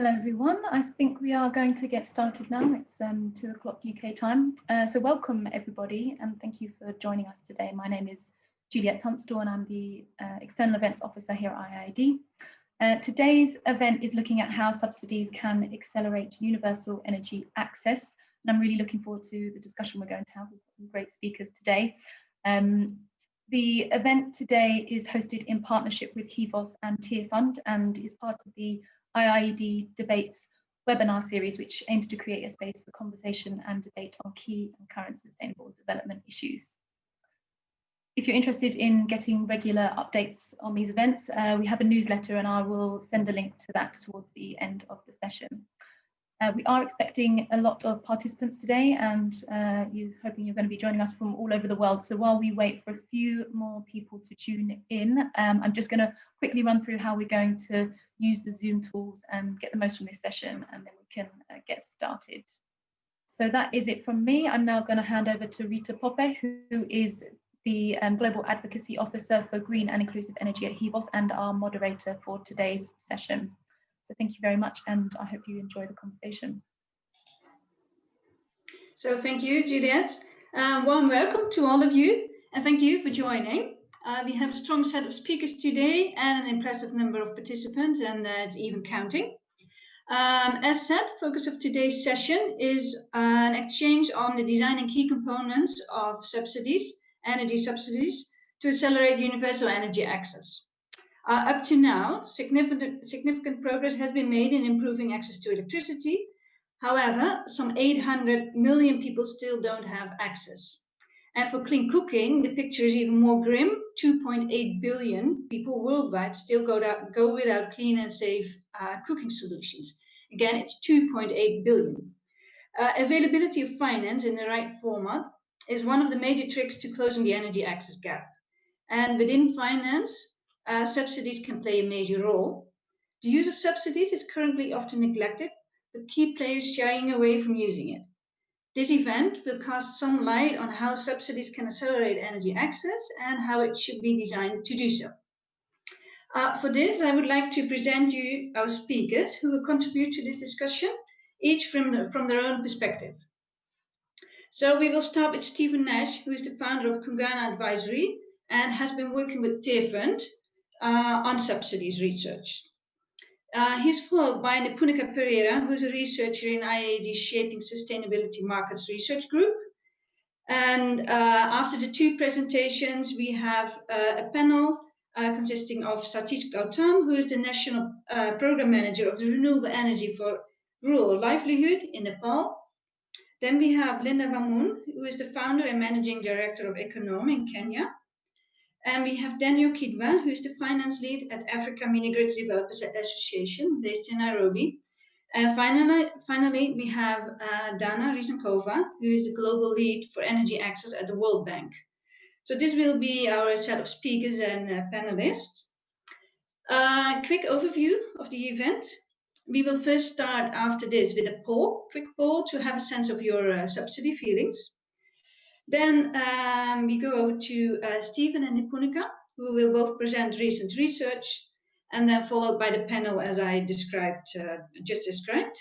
Hello everyone, I think we are going to get started now. It's um, two o'clock UK time. Uh, so welcome everybody and thank you for joining us today. My name is Juliet Tunstall and I'm the uh, External Events Officer here at IIED. Uh, today's event is looking at how subsidies can accelerate universal energy access. And I'm really looking forward to the discussion we're going to have with some great speakers today. Um, the event today is hosted in partnership with Hivos and Tearfund and is part of the IIED Debates webinar series, which aims to create a space for conversation and debate on key and current sustainable development issues. If you're interested in getting regular updates on these events, uh, we have a newsletter and I will send the link to that towards the end of the session. Uh, we are expecting a lot of participants today and uh, you hoping you're going to be joining us from all over the world. So while we wait for a few more people to tune in, um, I'm just going to quickly run through how we're going to use the Zoom tools and get the most from this session and then we can uh, get started. So that is it from me. I'm now going to hand over to Rita Poppe, who is the um, Global Advocacy Officer for Green and Inclusive Energy at Hivos and our moderator for today's session. So thank you very much and I hope you enjoy the conversation. So thank you, Juliet. Um, warm welcome to all of you and thank you for joining. Uh, we have a strong set of speakers today and an impressive number of participants and it's even counting. Um, as said, focus of today's session is an exchange on the design and key components of subsidies, energy subsidies, to accelerate universal energy access. Uh, up to now, significant, significant progress has been made in improving access to electricity. However, some 800 million people still don't have access. And for clean cooking, the picture is even more grim. 2.8 billion people worldwide still go, to, go without clean and safe uh, cooking solutions. Again, it's 2.8 billion. Uh, availability of finance in the right format is one of the major tricks to closing the energy access gap. And within finance, uh, subsidies can play a major role. The use of subsidies is currently often neglected, with key players shying away from using it. This event will cast some light on how subsidies can accelerate energy access and how it should be designed to do so. Uh, for this, I would like to present you our speakers who will contribute to this discussion, each from, the, from their own perspective. So we will start with Stephen Nash, who is the founder of Kuungana Advisory and has been working with Tearfund uh, on subsidies research. Uh, he's followed by Nipunika Pereira, who's a researcher in IIED's Shaping Sustainability Markets Research Group. And uh, after the two presentations, we have uh, a panel uh, consisting of Satish Gautam, who is the National uh, Program Manager of the Renewable Energy for Rural Livelihood in Nepal. Then we have Linda Wamune, who is the founder and Managing Director of EcoZoom in Kenya. And we have Daniel Kidwa, who is the finance lead at Africa Mini Grid Developers Association based in Nairobi. And finally, finally we have uh, Dana Rysankova, who is the global lead for energy access at the World Bank. So this will be our set of speakers and uh, panelists. A uh, quick overview of the event. We will first start after this with a poll, quick poll to have a sense of your uh, subsidy feelings. Then um, we go over to uh, Stephen and Nipunika, who will both present recent research, and then followed by the panel as I described, uh, just described.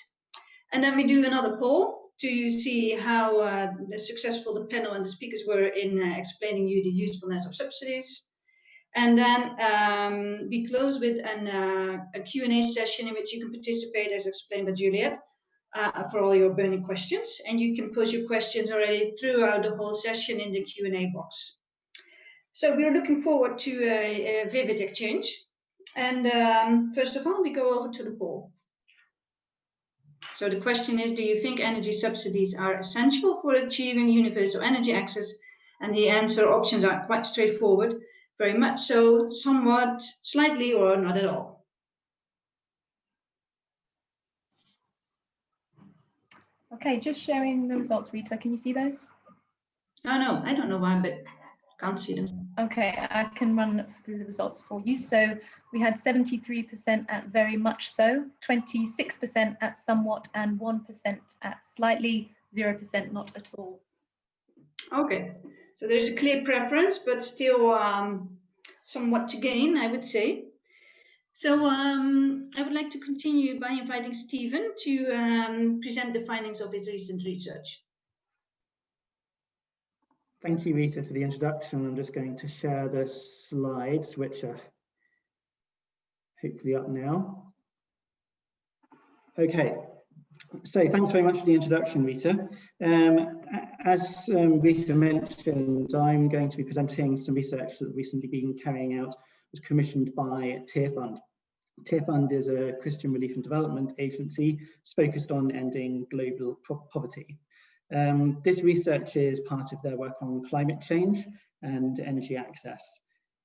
And then we do another poll to see how uh, successful the panel and the speakers were in uh, explaining you the usefulness of subsidies. And then um, we close with an, uh, a Q&A session in which you can participate as explained by Juliet uh, for all your burning questions. And you can post your questions already throughout the whole session in the Q&A box. So we're looking forward to a, a vivid exchange. And um, first of all, we go over to the poll. So the question is, do you think energy subsidies are essential for achieving universal energy access? And the answer options are quite straightforward, very much so, somewhat, slightly, or not at all. Okay, just sharing the results, Rita. Can you see those? Oh, no, I don't know why, but can't see them. Okay, I can run through the results for you. So we had 73% at very much so, 26% at somewhat, and 1% at slightly, 0% not at all. Okay, so there's a clear preference, but still um, somewhat to gain, I would say. So um, I would like to continue by inviting Stephen to um, present the findings of his recent research. Thank you, Rita, for the introduction. I'm just going to share the slides, which are hopefully up now. Okay, so thanks very much for the introduction, Rita. Um, as um, Rita mentioned, I'm going to be presenting some research that recently been carrying out, was commissioned by Tearfund. Tearfund is a Christian relief and development agency focused on ending global poverty. Um, this research is part of their work on climate change and energy access.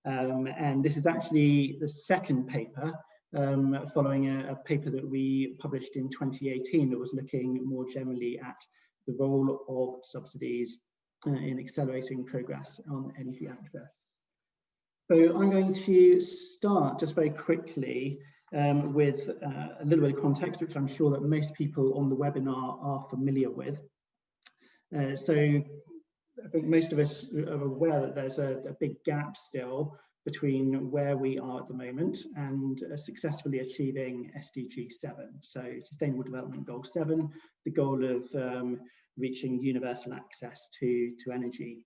Um, and this is actually the second paper um, following a, a, paper that we published in 2018 that was looking more generally at the role of subsidies uh, in accelerating progress on energy access. So I'm going to start just very quickly um, with uh, a little bit of context, which I'm sure that most people on the webinar are familiar with. Uh, so I think most of us are aware that there's a, a, big gap still between where we are at the moment and uh, successfully achieving SDG 7, so Sustainable Development Goal 7, the goal of um, reaching universal access to, to energy.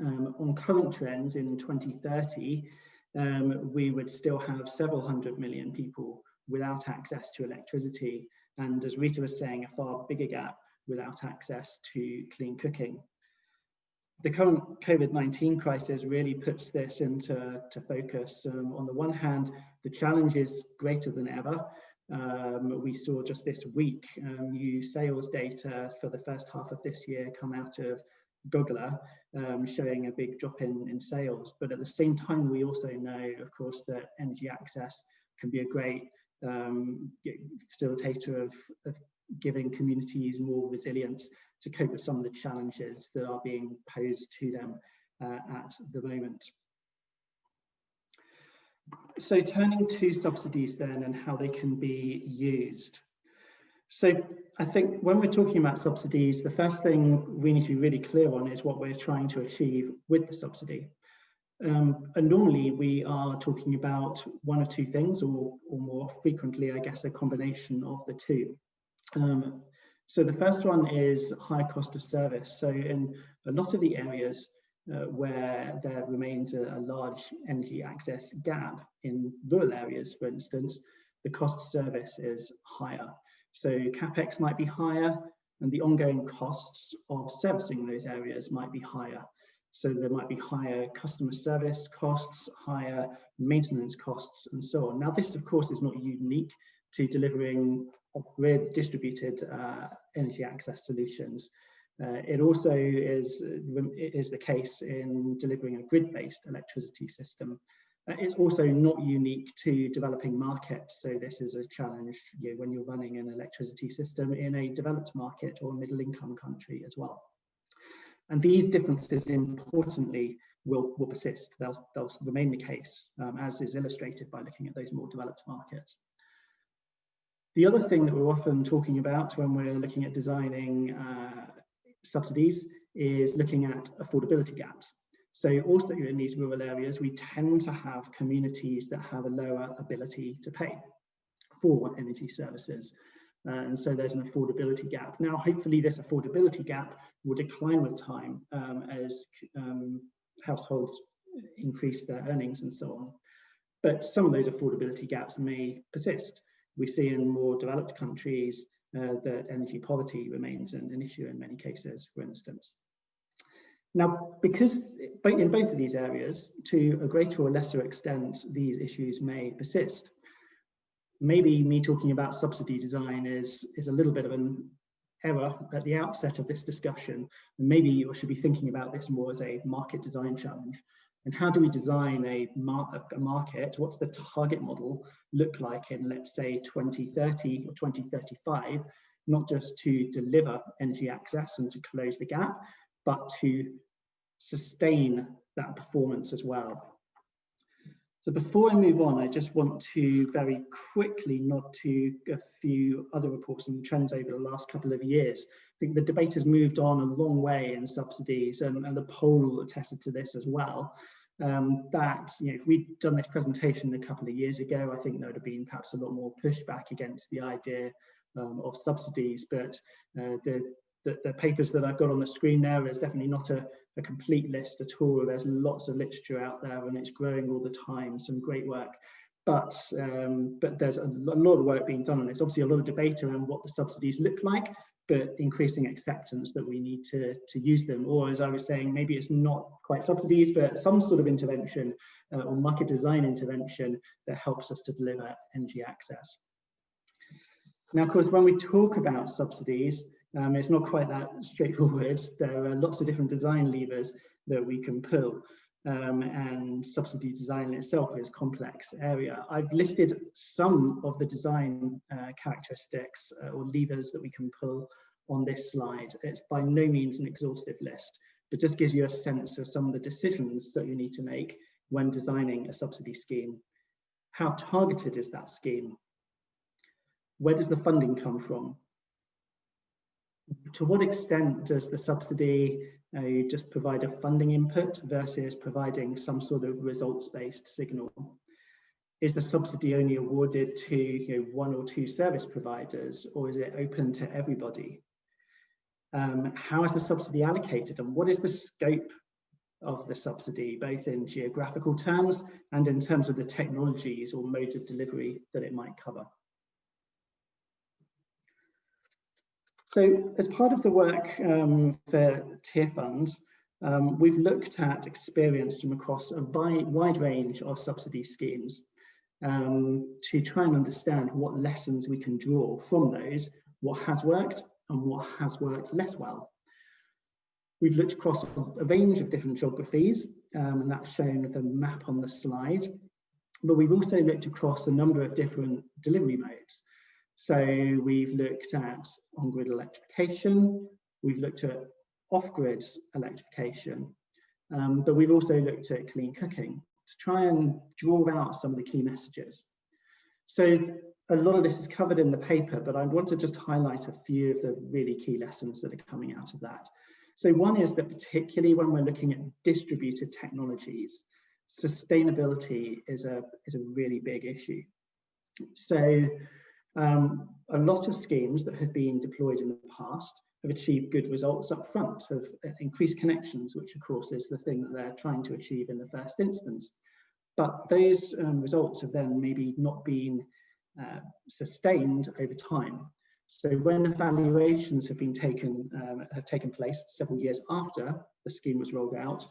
Um, on current trends in 2030, um, we would still have several hundred million people without access to electricity. And as Rita was saying, a far bigger gap without access to clean cooking. The current COVID-19 crisis really puts this into to focus. Um, on the one hand, the challenge is greater than ever. Um, we saw just this week um, new sales data for the first half of this year come out of GOGLA, um, showing a big drop in, in sales. But at the same time, we also know, of course, that energy access can be a great um, facilitator of, of giving communities more resilience to cope with some of the challenges that are being posed to them uh, at the moment. So turning to subsidies then and how they can be used. So I think when we're talking about subsidies, the first thing we need to be really clear on is what we're trying to achieve with the subsidy. Um, and normally we are talking about one or two things or, or more frequently, I guess, a combination of the two. Um, so the first one is high cost of service. So in a lot of the areas uh, where there remains a, a, large energy access gap in rural areas, for instance, the cost of service is higher. So capex might be higher and the ongoing costs of servicing those areas might be higher. So there might be higher customer service costs, higher maintenance costs, and so on. Now, this, of course, is not unique to delivering grid distributed uh, energy access solutions. Uh, it also is, is the case in delivering a grid-based electricity system. Uh, it's also not unique to developing markets. So this is a challenge you know, when you're running an electricity system in a developed market or middle income country as well. And these differences importantly will, will persist. They'll, they'll remain the case um, as is illustrated by looking at those more developed markets. The other thing that we're often talking about when we're looking at designing uh, subsidies is looking at affordability gaps. So also in these rural areas, we tend to have communities that have a lower ability to pay for energy services. And so there's an affordability gap. Now, hopefully this affordability gap will decline with time um, as um, households increase their earnings and so on. But some of those affordability gaps may persist we see in more developed countries uh, that energy poverty remains an, an, issue in many cases, for instance. Now, because in both of these areas, to a greater or lesser extent, these issues may persist. Maybe me talking about subsidy design is, is a little bit of an error at the outset of this discussion. Maybe you should be thinking about this more as a market design challenge and how do we design a, mar a market? What's the target model look like in, let's say, 2030 or 2035, not just to deliver energy access and to close the gap, but to sustain that performance as well. So before I move on, I just want to very quickly nod to a few other reports and trends over the last couple of years. I think the debate has moved on a long way in subsidies and, and the poll attested to this as well. um, that you know, if we'd done this presentation a couple of years ago, I think there would have been perhaps a lot more pushback against the idea um, of subsidies. But uh, the, the, the, papers that I've got on the screen there is definitely not a, a complete list at all. There's lots of literature out there and it's growing all the time, some great work. But, um, but there's a, a lot of work being done and it's obviously a lot of debate around what the subsidies look like, but increasing acceptance that we need to, to use them. Or as I was saying, maybe it's not quite subsidies, but some sort of intervention uh, or market design intervention that helps us to deliver energy access. Now, of course, when we talk about subsidies, um, it's not quite that straightforward. There are lots of different design levers that we can pull. Um, and subsidy design itself is a complex area. I've listed some of the design uh, characteristics uh, or levers that we can pull on this slide. It's by no means an exhaustive list, but just gives you a sense of some of the decisions that you need to make when designing a subsidy scheme. How targeted is that scheme? Where does the funding come from? To what extent does the subsidy uh, just provide a funding input versus providing some sort of results-based signal. Is the subsidy only awarded to you know, one or two service providers or is it open to everybody? Um, how is the subsidy allocated and what is the scope of the subsidy, both in geographical terms and in terms of the technologies or mode of delivery that it might cover? So as part of the work um, for Tearfund, um, we've looked at experience from across a wide range of subsidy schemes um, to try and understand what lessons we can draw from those, what has worked and what has worked less well. We've looked across a range of different geographies, um, and that's shown with the map on the slide. But we've also looked across a number of different delivery modes. So we've looked at on-grid electrification, we've looked at off-grid electrification, um, but we've also looked at clean cooking to try and draw out some of the key messages. So a lot of this is covered in the paper, but I want to just highlight a few of the really key lessons that are coming out of that. So one is that particularly when we're looking at distributed technologies, sustainability is a, is a really big issue. So um, a lot of schemes that have been deployed in the past have achieved good results up front, have uh, increased connections, which of course is the thing that they're trying to achieve in the first instance. But those um, results have then maybe not been uh, sustained over time. So when evaluations have been taken, um, have taken place several years after the scheme was rolled out,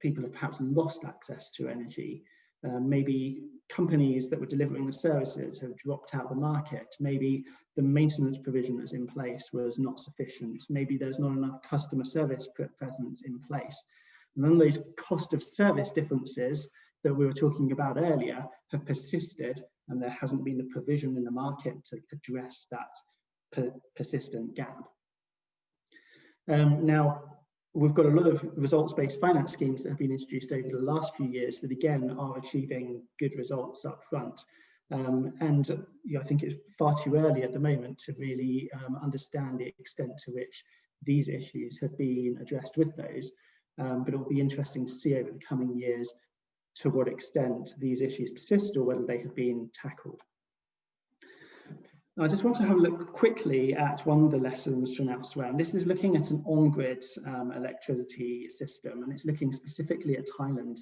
people have perhaps lost access to energy uh, maybe companies that were delivering the services have dropped out the market. Maybe the maintenance provision that's in place was not sufficient. Maybe there's not enough customer service presence in place. And then those cost of service differences that we were talking about earlier have persisted and there hasn't been the provision in the market to address that per persistent gap. Um, now, we've got a lot of results-based finance schemes that have been introduced over the last few years that again are achieving good results up front. Um, and you know, I think it's far too early at the moment to really um, understand the extent to which these issues have been addressed with those. Um, but it will be interesting to see over the coming years to what extent these issues persist or whether they have been tackled. I just want to have a look quickly at one of the lessons from elsewhere. And this is looking at an on-grid um, electricity system, and it's looking specifically at Thailand.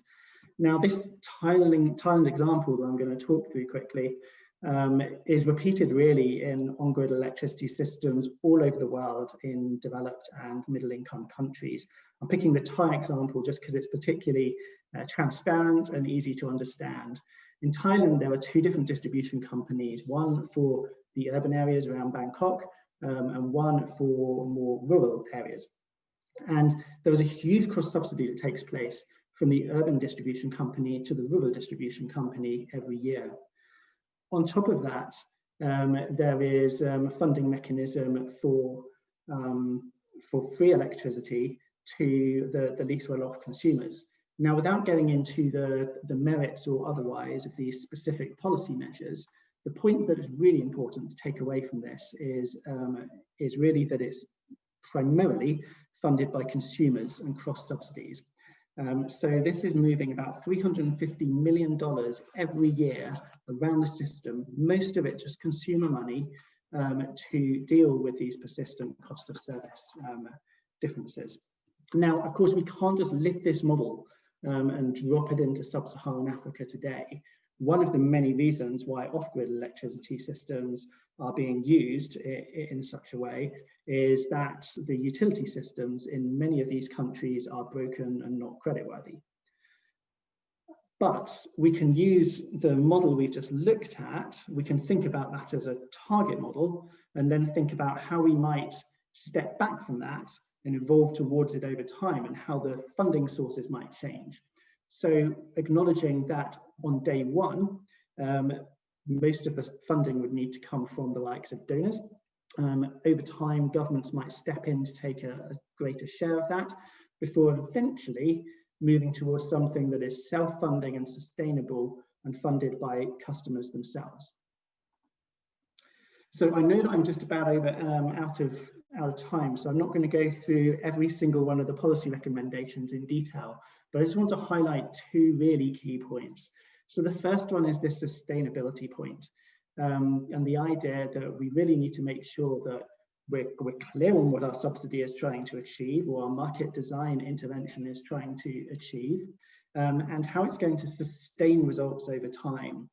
Now, this Thailand, Thailand example that I'm going to talk through quickly um, is repeated really in on-grid electricity systems all over the world in developed and middle-income countries. I'm picking the Thai example just because it's particularly uh, transparent and easy to understand. In Thailand, there are two different distribution companies, one for the urban areas around Bangkok um, and one for more rural areas. And there was a huge cross subsidy that takes place from the urban distribution company to the rural distribution company every year. On top of that, um, there is um, a funding mechanism for, um, for free electricity to the, the least well-off consumers. Now, without getting into the, the merits or otherwise of these specific policy measures, the point that is really important to take away from this is, um, is really that it's primarily funded by consumers and cross subsidies. Um, so this is moving about $350 million every year around the system, most of it just consumer money um, to deal with these persistent cost of service um, differences. Now, of course, we can't just lift this model um, and drop it into sub-Saharan Africa today. One of the many reasons why off-grid electricity systems are being used in such a way is that the utility systems in many of these countries are broken and not creditworthy. But we can use the model we've just looked at, we can think about that as a target model and then think about how we might step back from that and evolve towards it over time and how the funding sources might change. So acknowledging that on day one, um, most of the funding would need to come from the likes of donors. Um, over time, governments might step in to take a, a greater share of that before eventually moving towards something that is self-funding and sustainable and funded by customers themselves. So I know that I'm just about over um, out of out of time, so I'm not going to go through every single one of the policy recommendations in detail, but I just want to highlight two really key points. So the first one is this sustainability point, um, and the idea that we really need to make sure that we're, we're clear on what our subsidy is trying to achieve or our market design intervention is trying to achieve um, and how it's going to sustain results over time.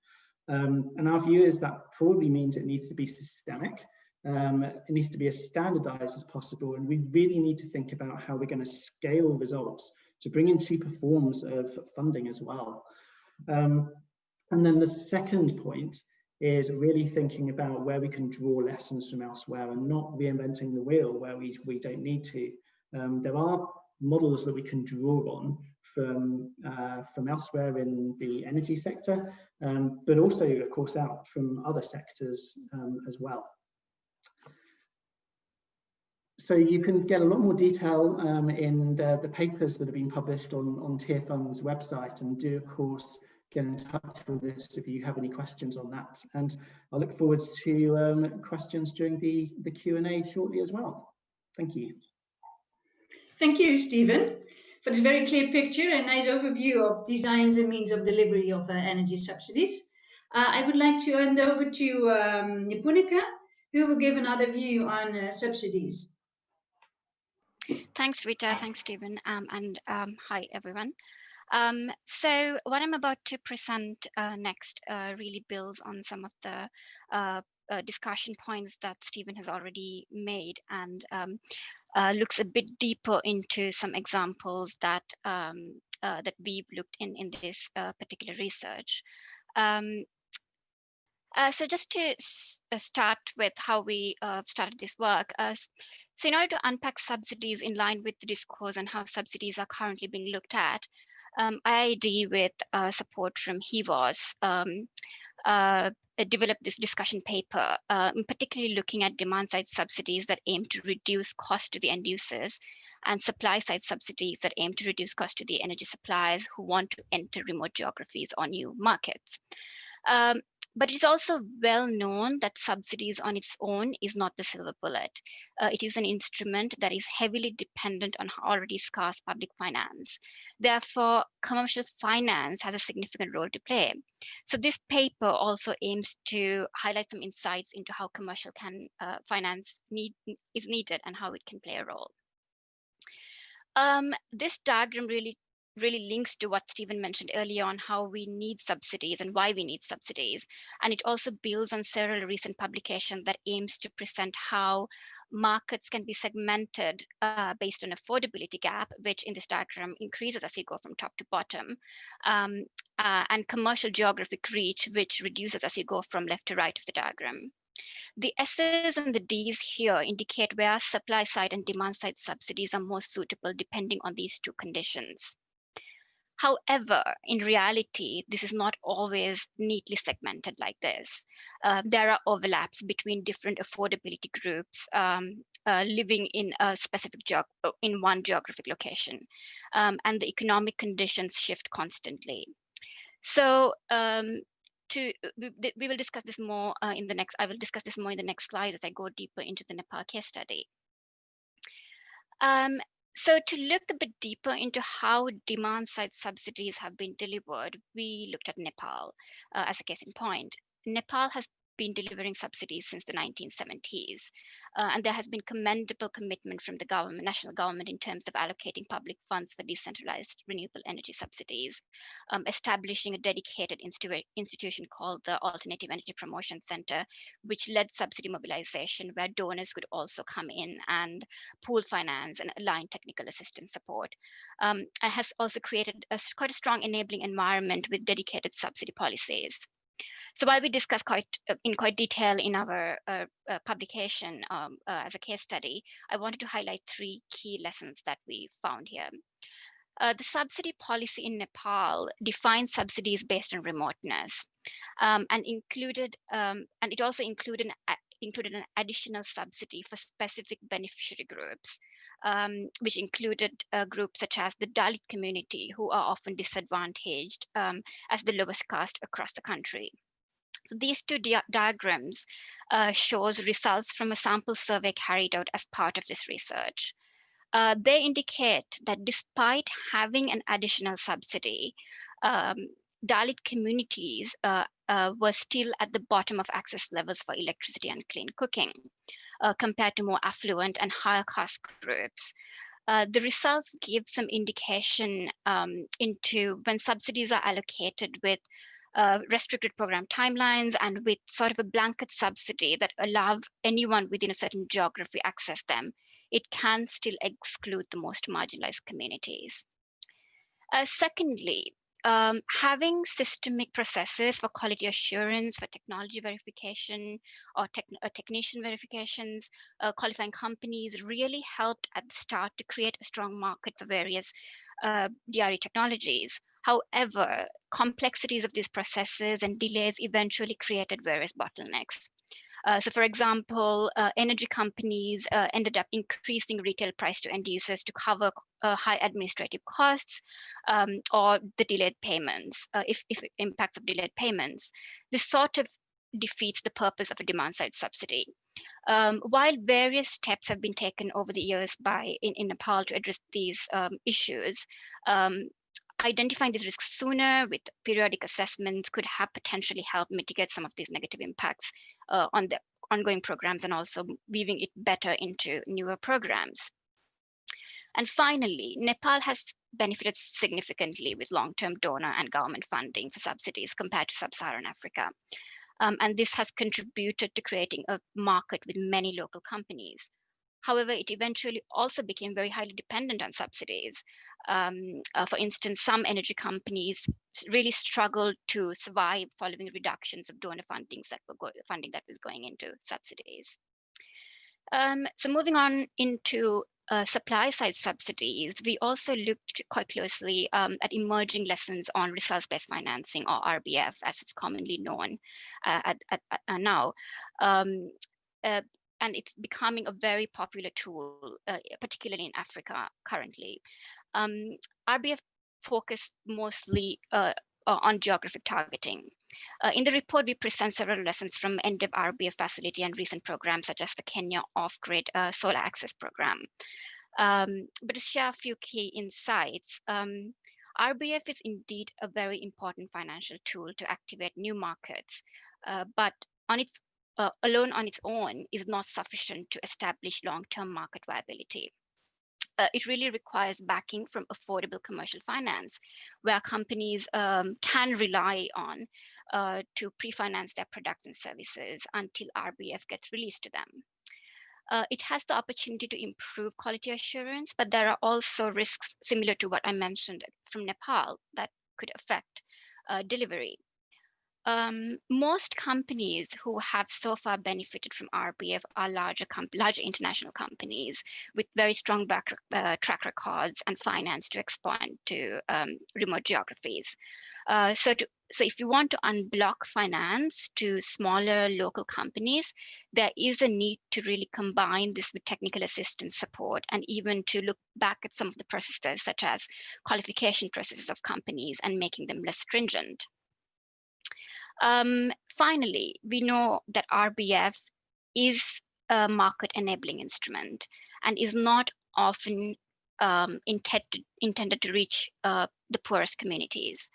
Um, and our view is that probably means it needs to be systemic. Um, it needs to be as standardized as possible. And we really need to think about how we're going to scale results to bring in cheaper forms of funding as well. Um, and then the second point is really thinking about where we can draw lessons from elsewhere and not reinventing the wheel where we, we don't need to. Um, there are models that we can draw on from, uh, from elsewhere in the energy sector, um, but also, of course, out from other sectors um, as well. So you can get a lot more detail um, in the, the, papers that have been published on, on Tearfund's website and do, of course, get in touch with us if you have any questions on that. And I look forward to um, questions during the, the Q&A shortly as well. Thank you. Thank you, Stephen, for this very clear picture and nice overview of designs and means of delivery of uh, energy subsidies. Uh, I would like to hand over to um, Nipunika, who will give another view on uh, subsidies. Thanks, Rita. Thanks, Stephen. Um, and um, hi, everyone. Um, so what I'm about to present uh, next uh, really builds on some of the uh, uh discussion points that Stephen has already made and um, uh, looks a bit deeper into some examples that um, uh, that we've looked in in this particular research. Um, so just to start with how we started this work, so in order to unpack subsidies in line with the discourse and how subsidies are currently being looked at, um, IIED with uh, support from Hivos um, uh, developed this discussion paper, uh, particularly looking at demand side subsidies that aim to reduce cost to the end users and supply side subsidies that aim to reduce cost to the energy suppliers who want to enter remote geographies or new markets. Um, but it's also well known that subsidies on its own is not the silver bullet. Uh, it is an instrument that is heavily dependent on already scarce public finance. Therefore, commercial finance has a significant role to play. So this paper also aims to highlight some insights into how commercial can uh, finance need, is needed and how it can play a role. Um, this diagram really really links to what Stephen mentioned earlier on how we need subsidies and why we need subsidies. And it also builds on several recent publications that aims to present how markets can be segmented uh, based on affordability gap, which in this diagram increases as you go from top to bottom, um, uh, and commercial geographic reach, which reduces as you go from left to right of the diagram. The S's and the D's here indicate where supply side and demand side subsidies are most suitable depending on these two conditions. However, in reality, this is not always neatly segmented like this. Uh, there are overlaps between different affordability groups um, uh, living in a specific geog uh, in one geographic location, um, and the economic conditions shift constantly. So um, to we, we, will discuss this more uh, in the next. I will discuss this more in the next slide as I go deeper into the Nepal case study. Um, so to look a bit deeper into how demand side subsidies have been delivered, we looked at Nepal uh, as a case in point. Nepal has been delivering subsidies since the 1970s. Uh, and there has been commendable commitment from the government, national government, in terms of allocating public funds for decentralized renewable energy subsidies, um, establishing a dedicated institu institution called the Alternative Energy Promotion Center, which led subsidy mobilization, where donors could also come in and pool finance and align technical assistance support. Um, and has also created a, quite a strong enabling environment with dedicated subsidy policies. So while we discuss quite uh, in quite detail in our uh, uh, publication um, uh, as a case study, I wanted to highlight three key lessons that we found here. Uh, the subsidy policy in Nepal defines subsidies based on remoteness um, and included, um, and it also included an, included an additional subsidy for specific beneficiary groups, um, which included uh, groups such as the Dalit community, who are often disadvantaged um, as the lowest caste across the country. So these two di diagrams uh, shows results from a sample survey carried out as part of this research. Uh, they indicate that despite having an additional subsidy, um, Dalit communities uh, uh, were still at the bottom of access levels for electricity and clean cooking uh, compared to more affluent and higher caste groups. Uh, the results give some indication um, into when subsidies are allocated with uh, restricted program timelines and with sort of a blanket subsidy that allow anyone within a certain geography access them, it can still exclude the most marginalized communities. Uh, secondly, um, having systemic processes for quality assurance, for technology verification, or tech, uh, technician verifications, uh, qualifying companies really helped at the start to create a strong market for various uh, DRE technologies. However, complexities of these processes and delays eventually created various bottlenecks. Uh, so for example, uh, energy companies uh, ended up increasing retail price to end users to cover uh, high administrative costs um, or the delayed payments, uh, if, if impacts of delayed payments. This sort of defeats the purpose of a demand side subsidy. Um, while various steps have been taken over the years by in, in Nepal to address these um, issues, um, identifying these risks sooner with periodic assessments could have potentially helped mitigate some of these negative impacts uh, on the ongoing programs and also weaving it better into newer programs. And finally, Nepal has benefited significantly with long-term donor and government funding for subsidies compared to sub-Saharan Africa. Um, and this has contributed to creating a market with many local companies. However, it eventually also became very highly dependent on subsidies. Um, uh, for instance, some energy companies really struggled to survive following reductions of donor fundings that were funding that was going into subsidies. Um, so moving on into uh, supply side subsidies, we also looked quite closely um, at emerging lessons on results-based financing or RBF as it's commonly known uh, at, at, at, uh, now. Um, uh, and it's becoming a very popular tool, uh, particularly in Africa currently. Um, RBF focused mostly uh, on geographic targeting. Uh, in the report, we present several lessons from EnDev RBF facility and recent programs such as the Kenya Off-Grid uh, Solar Access Program. Um, but to share a few key insights, um, RBF is indeed a very important financial tool to activate new markets, uh, but on its uh, alone on its own is not sufficient to establish long-term market viability. Uh, it really requires backing from affordable commercial finance, where companies um, can rely on uh, to pre-finance their products and services until RBF gets released to them. Uh, it has the opportunity to improve quality assurance, but there are also risks similar to what I mentioned from Nepal that could affect uh, delivery. Um, most companies who have so far benefited from RBF are larger, larger international companies with very strong back, uh, track records and finance to expand to um, remote geographies. Uh, so, to, so if you want to unblock finance to smaller local companies, there is a need to really combine this with technical assistance support and even to look back at some of the processes such as qualification processes of companies and making them less stringent. Um, finally, we know that RBF is a market enabling instrument and is not often um, intended, intended to reach uh, the poorest communities.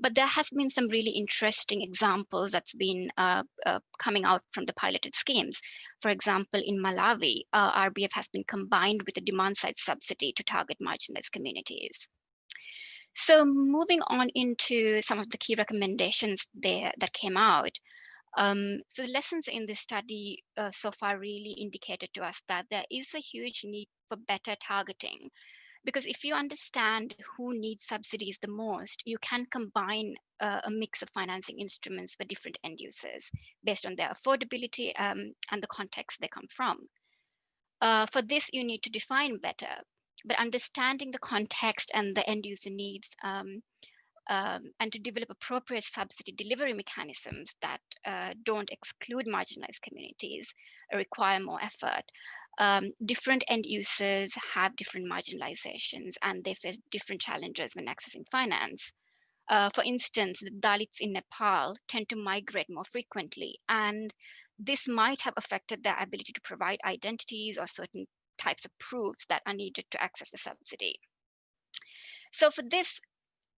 But there has been some really interesting examples that's been uh, uh, coming out from the piloted schemes. For example, in Malawi, uh, RBF has been combined with a demand side subsidy to target marginalized communities. So moving on into some of the key recommendations there that came out. Um, so the lessons in this study uh, so far really indicated to us that there is a huge need for better targeting because if you understand who needs subsidies the most, you can combine uh, a mix of financing instruments for different end users based on their affordability um, and the context they come from. Uh, for this, you need to define better, but understanding the context and the end user needs um, um, and to develop appropriate subsidy delivery mechanisms that uh, don't exclude marginalized communities require more effort um, different end users have different marginalizations and they face different challenges when accessing finance. Uh, for instance, the Dalits in Nepal tend to migrate more frequently, and this might have affected their ability to provide identities or certain types of proofs that are needed to access the subsidy. So for this,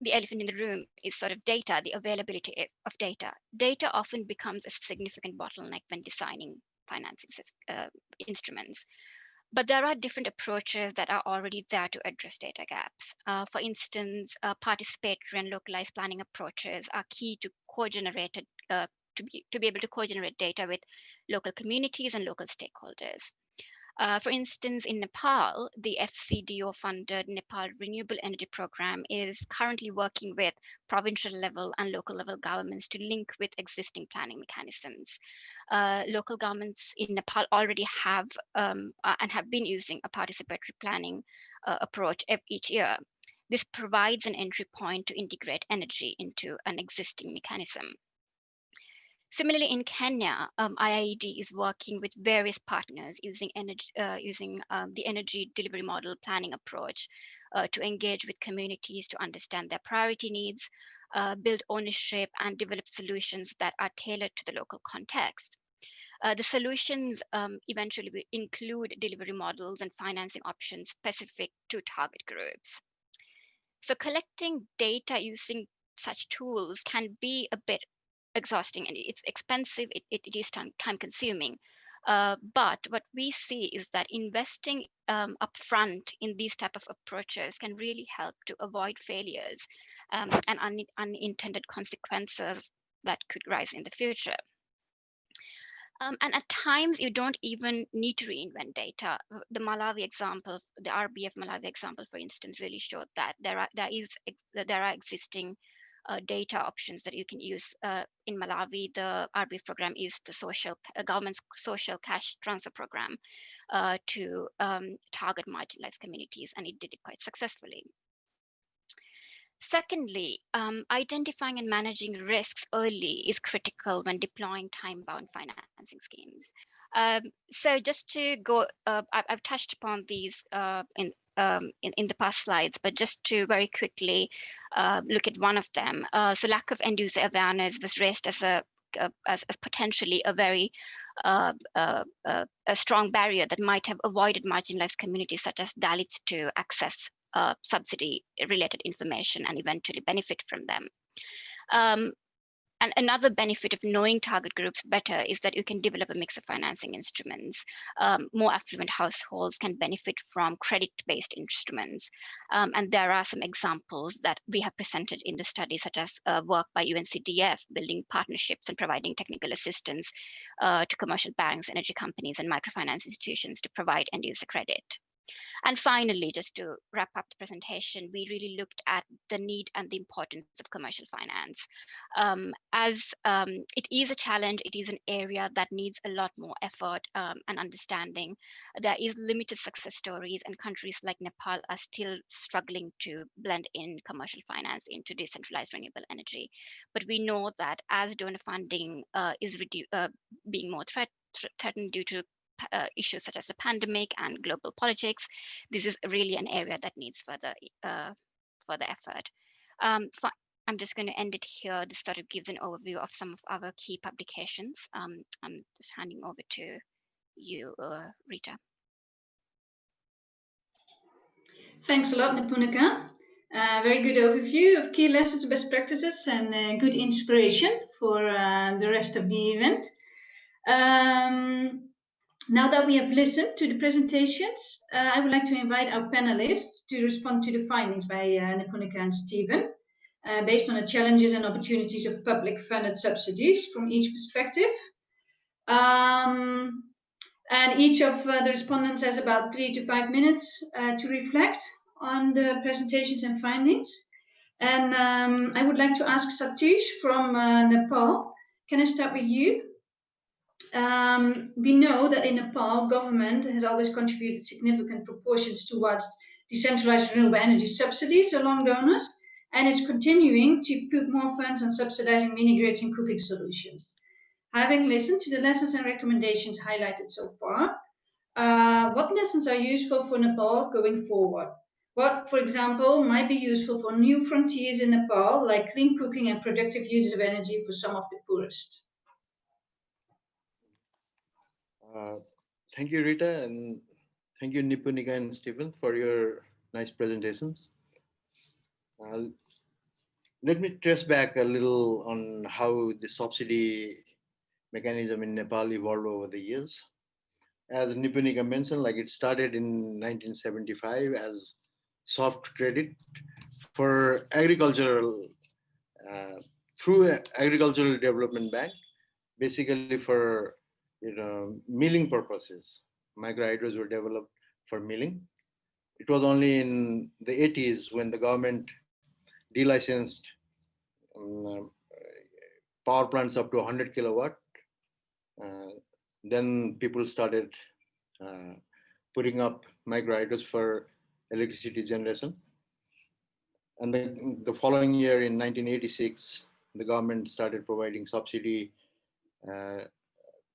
the elephant in the room is sort of data, the availability of data. Data often becomes a significant bottleneck when designing financing uh, instruments. But there are different approaches that are already there to address data gaps. Uh, for instance, uh, participatory and localized planning approaches are key to co-generated uh, to be to be able to co-generate data with local communities and local stakeholders. Uh, for instance, in Nepal, the FCDO-funded Nepal Renewable Energy Program is currently working with provincial level and local level governments to link with existing planning mechanisms. Uh, local governments in Nepal already have um, uh, and have been using a participatory planning uh, approach each year. This provides an entry point to integrate energy into an existing mechanism. Similarly, in Kenya, um, IIED is working with various partners using energy, uh, using um, the energy delivery model planning approach uh, to engage with communities to understand their priority needs, uh, build ownership, and develop solutions that are tailored to the local context. Uh, the solutions um, eventually will include delivery models and financing options specific to target groups. So collecting data using such tools can be a bit exhausting and it's expensive, it, it, it is time, time consuming. Uh, but what we see is that investing um, upfront in these type of approaches can really help to avoid failures um, and un unintended consequences that could rise in the future. Um, and at times you don't even need to reinvent data. The Malawi example, the RBF Malawi example, for instance, really showed that there are there is there are existing data options that you can use uh, in Malawi. The RBF program is the social uh, government's social cash transfer program uh, to um, target marginalized communities, and it did it quite successfully. Secondly, um, identifying and managing risks early is critical when deploying time-bound financing schemes. Um, so just to go, uh, I've, I've, touched upon these uh, in um, in, in the past slides, but just to very quickly uh, look at one of them. Uh, so lack of end user awareness was raised as a as, as, potentially a very uh, uh, uh, a strong barrier that might have avoided marginalized communities such as Dalits to access uh, subsidy related information and eventually benefit from them. Um, and another benefit of knowing target groups better is that you can develop a mix of financing instruments. Um, more affluent households can benefit from credit-based instruments. Um, and there are some examples that we have presented in the study, such as uh, work by UNCDF, building partnerships and providing technical assistance uh, to commercial banks, energy companies, and microfinance institutions to provide end-user credit. And finally, just to wrap up the presentation, we really looked at the need and the importance of commercial finance. Um, as um, it is a challenge, it is an area that needs a lot more effort um, and understanding. There is limited success stories and countries like Nepal are still struggling to blend in commercial finance into decentralized renewable energy. But we know that as donor funding uh, is uh, being more threat threatened due to uh, issues such as the pandemic and global politics, this is really an area that needs further uh, further effort. Um, I'm just going to end it here. This sort of gives an overview of some of our key publications. Um, I'm just handing over to you, uh, Rita. Thanks a lot, Nipunika. Uh, very good overview of key lessons, best practices, and uh, good inspiration for uh, the rest of the event. Um, now that we have listened to the presentations, uh, I would like to invite our panelists to respond to the findings by uh, Nipunika and Stephen, uh, based on the challenges and opportunities of public funded subsidies from each perspective. Um, and each of uh, the respondents has about three to five minutes uh, to reflect on the presentations and findings. And um, I would like to ask Satish from uh, Nepal. Can I start with you? Um, we know that in Nepal, government has always contributed significant proportions towards decentralized renewable energy subsidies along donors, and is continuing to put more funds on subsidizing mini grids and cooking solutions. Having listened to the lessons and recommendations highlighted so far, uh, what lessons are useful for Nepal going forward? What, for example, might be useful for new frontiers in Nepal, like clean cooking and productive uses of energy for some of the poorest? Uh, thank you, Rita, and thank you, Nipunika and Stephen, for your nice presentations. Uh, let me trace back a little on how the subsidy mechanism in Nepal evolved over the years. As Nipunika mentioned, like it started in 1975 as soft credit for agricultural, uh, through Agricultural Development Bank, basically for you know, milling purposes. Microhydros were developed for milling. It was only in the 80s when the government delicensed um, power plants up to 100 kilowatt. Uh, then people started uh, putting up microhydros for electricity generation. And then the following year in 1986, the government started providing subsidy uh,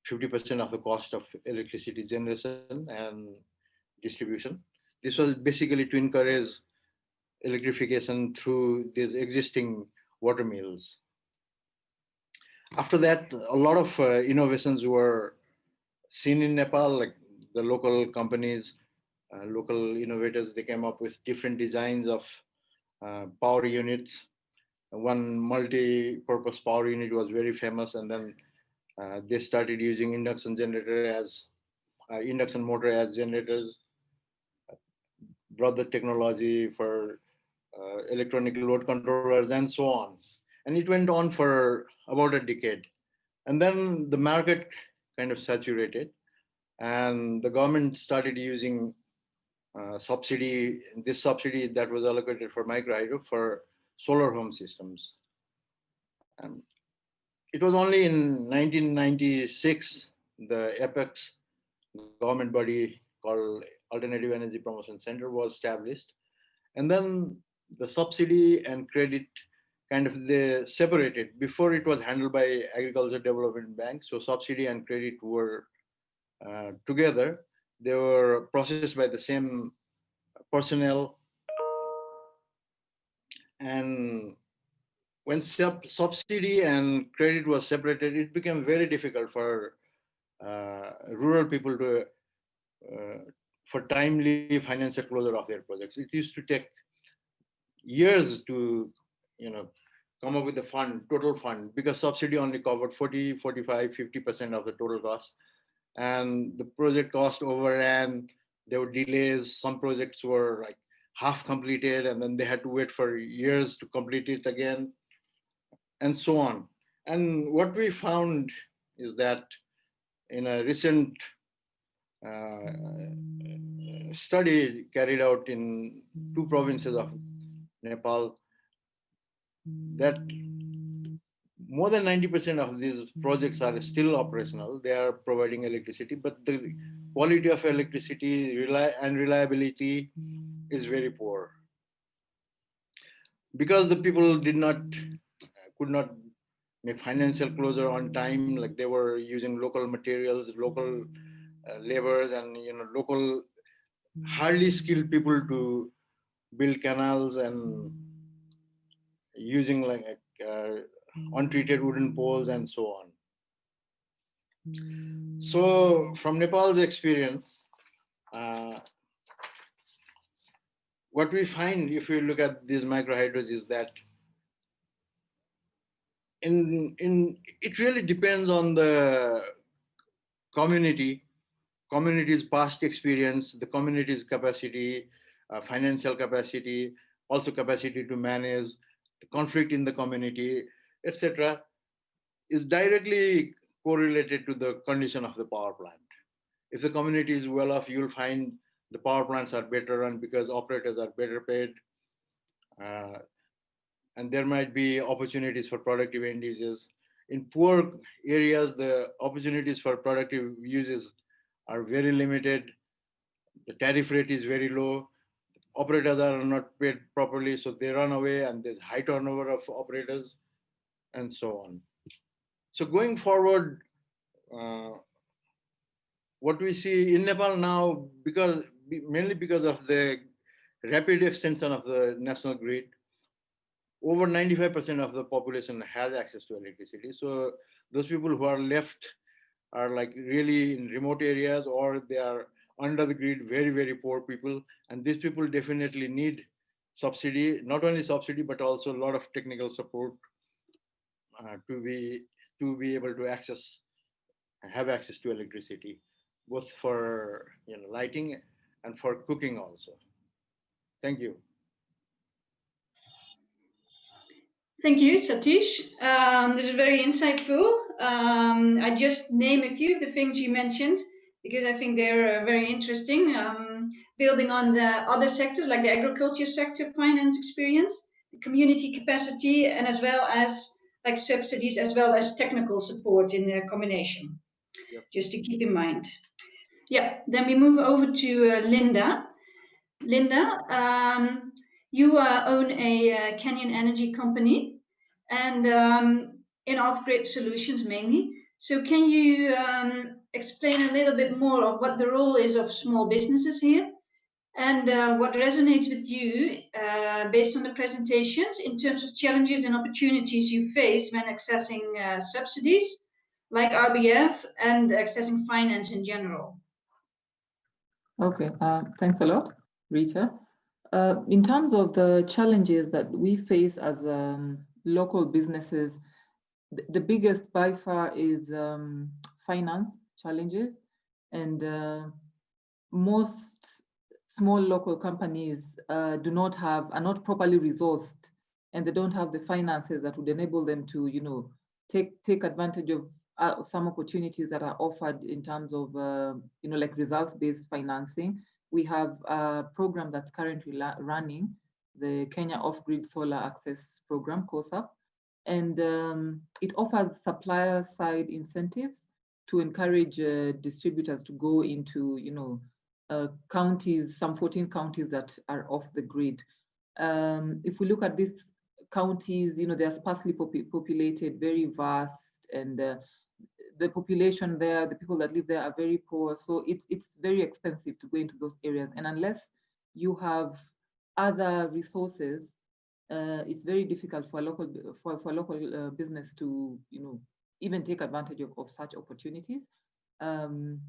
50% of the cost of electricity generation and distribution. This was basically to encourage electrification through these existing water mills. After that, a lot of uh, innovations were seen in Nepal, like the local companies, uh, local innovators, they came up with different designs of uh, power units. One multi-purpose power unit was very famous and then uh, they started using induction generator as uh, induction motor as generators, brought the technology for uh, electronic load controllers and so on. And it went on for about a decade. And then the market kind of saturated and the government started using uh, subsidy, this subsidy that was allocated for microhydro for solar home systems. It was only in 1996 the apex government body called alternative energy promotion center was established. And then the subsidy and credit kind of they separated. Before it was handled by agriculture development bank so subsidy and credit were uh, together. They were processed by the same personnel. And when sub subsidy and credit was separated, it became very difficult for uh, rural people to, uh, for timely financial closure of their projects. It used to take years to, you know, come up with the fund, total fund, because subsidy only covered 40, 45, 50% of the total cost. And the project cost overran, there were delays. Some projects were like half completed and then they had to wait for years to complete it again and so on. And what we found is that in a recent uh, study carried out in two provinces of Nepal, that more than 90% of these projects are still operational. They are providing electricity, but the quality of electricity and reliability is very poor. Because the people did not could not make financial closure on time like they were using local materials local uh, laborers and you know local hardly skilled people to build canals and using like uh, untreated wooden poles and so on. So from nepal's experience uh, what we find if we look at these microhydros is that in, in, it really depends on the community, community's past experience, the community's capacity, uh, financial capacity, also capacity to manage conflict in the community, etc., is directly correlated to the condition of the power plant. If the community is well off, you'll find the power plants are better run because operators are better paid. Uh, and there might be opportunities for productive end uses. In poor areas, the opportunities for productive uses are very limited. The tariff rate is very low. Operators are not paid properly, so they run away and there's high turnover of operators and so on. So going forward, uh, what we see in Nepal now, because mainly because of the rapid extension of the national grid, over 95% of the population has access to electricity. So those people who are left are like really in remote areas or they are under the grid, very, very poor people. And these people definitely need subsidy, not only subsidy, but also a lot of technical support uh, to be to be able to access, have access to electricity, both for you know lighting and for cooking also. Thank you. Thank you, Satish. Um, this is very insightful. Um, I just name a few of the things you mentioned because I think they're uh, very interesting. Um, building on the other sectors like the agriculture sector finance experience, community capacity, and as well as like subsidies, as well as technical support in the combination. Yep. Just to keep in mind. Yeah, then we move over to uh, Linda. Linda, um, you uh, own a uh, Kenyan Energy company and um, in off-grid solutions mainly. So can you um, explain a little bit more of what the role is of small businesses here and uh, what resonates with you uh, based on the presentations in terms of challenges and opportunities you face when accessing uh, subsidies like RBF and accessing finance in general? Okay, uh, thanks a lot, Rita. Uh, in terms of the challenges that we face as um, local businesses, the, the, biggest by far is um, finance challenges. And uh, most small local companies uh, do not have, are not properly resourced and they don't have the finances that would enable them to, you know, take, take advantage of uh, some opportunities that are offered in terms of, uh, you know, like results-based financing. We have a program that's currently running, the Kenya Off-Grid Solar Access Program, KOSAP, and um, it offers supplier-side incentives to encourage uh, distributors to go into, you know, uh, counties, some 14 counties that are off the grid. Um, if we look at these counties, you know, they're sparsely pop populated, very vast, and uh, the population there, the people that live there are very poor. So it's it's very expensive to go into those areas. And unless you have other resources, uh, it's very difficult for a local for, for local uh, business to you know even take advantage of, of such opportunities. Um,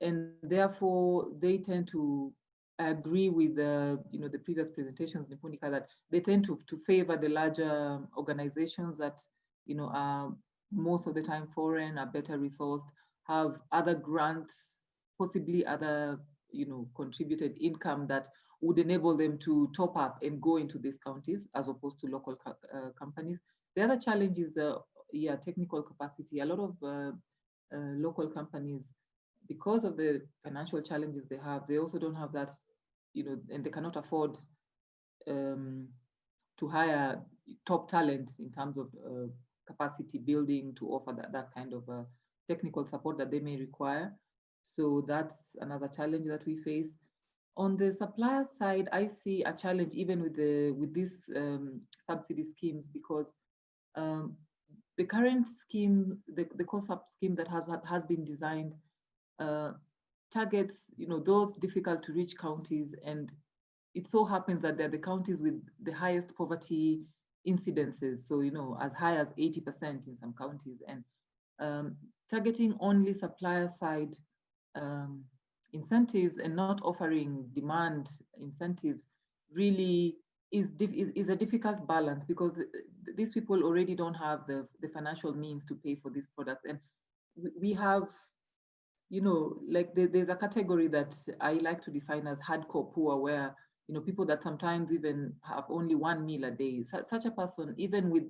and therefore they tend to agree with the you know the previous presentations Nipunika that they tend to to favor the larger organizations that you know are most of the time foreign, are better resourced, have other grants, possibly other, you know, contributed income that would enable them to top up and go into these counties as opposed to local co uh, companies. The other challenge is, uh, yeah, technical capacity. A lot of uh, uh, local companies, because of the financial challenges they have, they also don't have that, you know, and they cannot afford um, to hire top talent in terms of uh, capacity building to offer that, that kind of uh, technical support that they may require. So that's another challenge that we face. On the supplier side, I see a challenge even with the with these um, subsidy schemes because um, the current scheme, the, the KOSAP scheme that has has been designed, uh, targets you know those difficult to reach counties, and it so happens that they're the counties with the highest poverty incidences, so you know, as high as 80% in some counties, and um, targeting only supplier side um, incentives and not offering demand incentives really is, is, is a difficult balance because these people already don't have the, the financial means to pay for these products. And we have, you know, like there's a category that I like to define as hardcore poor, where, you know, people that sometimes even have only one meal a day. Such a person, even with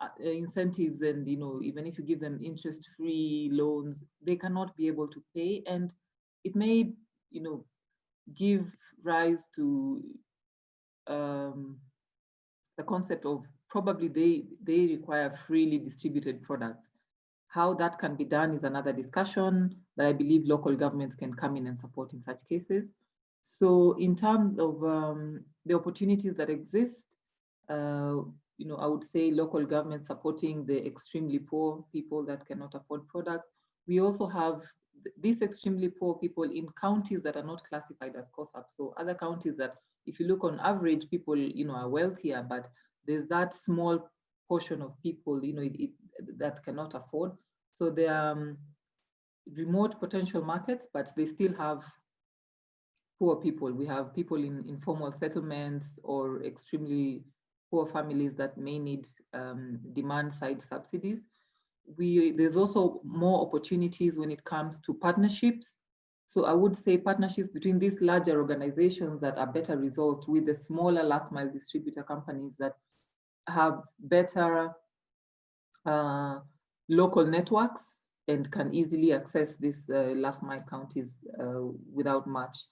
uh, incentives and, you know, even if you give them interest-free loans, they cannot be able to pay. And it may, you know, give rise to um, the concept of probably they they require freely distributed products. How that can be done is another discussion that I believe local governments can come in and support in such cases. So in terms of um, the opportunities that exist, uh, you know, I would say local government supporting the extremely poor people that cannot afford products. We also have these extremely poor people in counties that are not classified as KOSAP. So other counties that if you look on average, people, you know, are wealthier, but there's that small portion of people, you know, it, it, that cannot afford. So they are um, remote potential markets, but they still have poor people. We have people in informal settlements or extremely poor families that may need um, demand side subsidies. We, there's also more opportunities when it comes to partnerships so I would say partnerships between these larger organizations that are better resourced with the smaller last mile distributor companies that have better uh, local networks and can easily access these uh, last mile counties uh, without much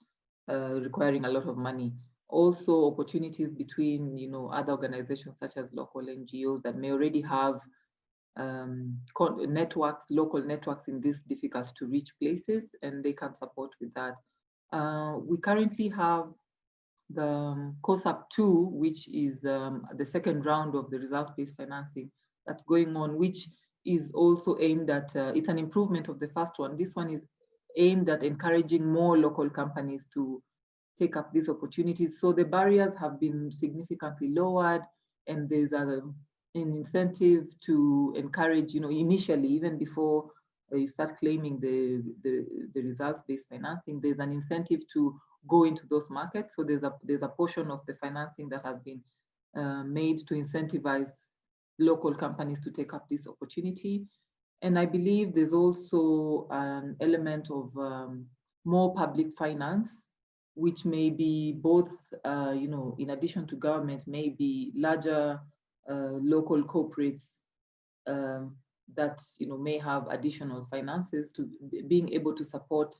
uh, requiring a lot of money. Also opportunities between you know other organizations such as local NGOs that may already have um, networks, local networks in these difficult to reach places, and they can support with that. Uh, we currently have the um, KOSAP 2, which is um, the second round of the results-based financing that's going on, which is also aimed at, uh, it's an improvement of the first one. This one is aimed at encouraging more local companies to take up these opportunities. So the barriers have been significantly lowered and there's a an incentive to encourage, you know, initially, even before you start claiming the, the, the results-based financing, there's an incentive to go into those markets. So there's a, there's a portion of the financing that has been uh, made to incentivize local companies to take up this opportunity. And I believe there's also an element of um, more public finance, which may be both, uh, you know, in addition to government, maybe larger uh, local corporates um, that you know may have additional finances to being able to support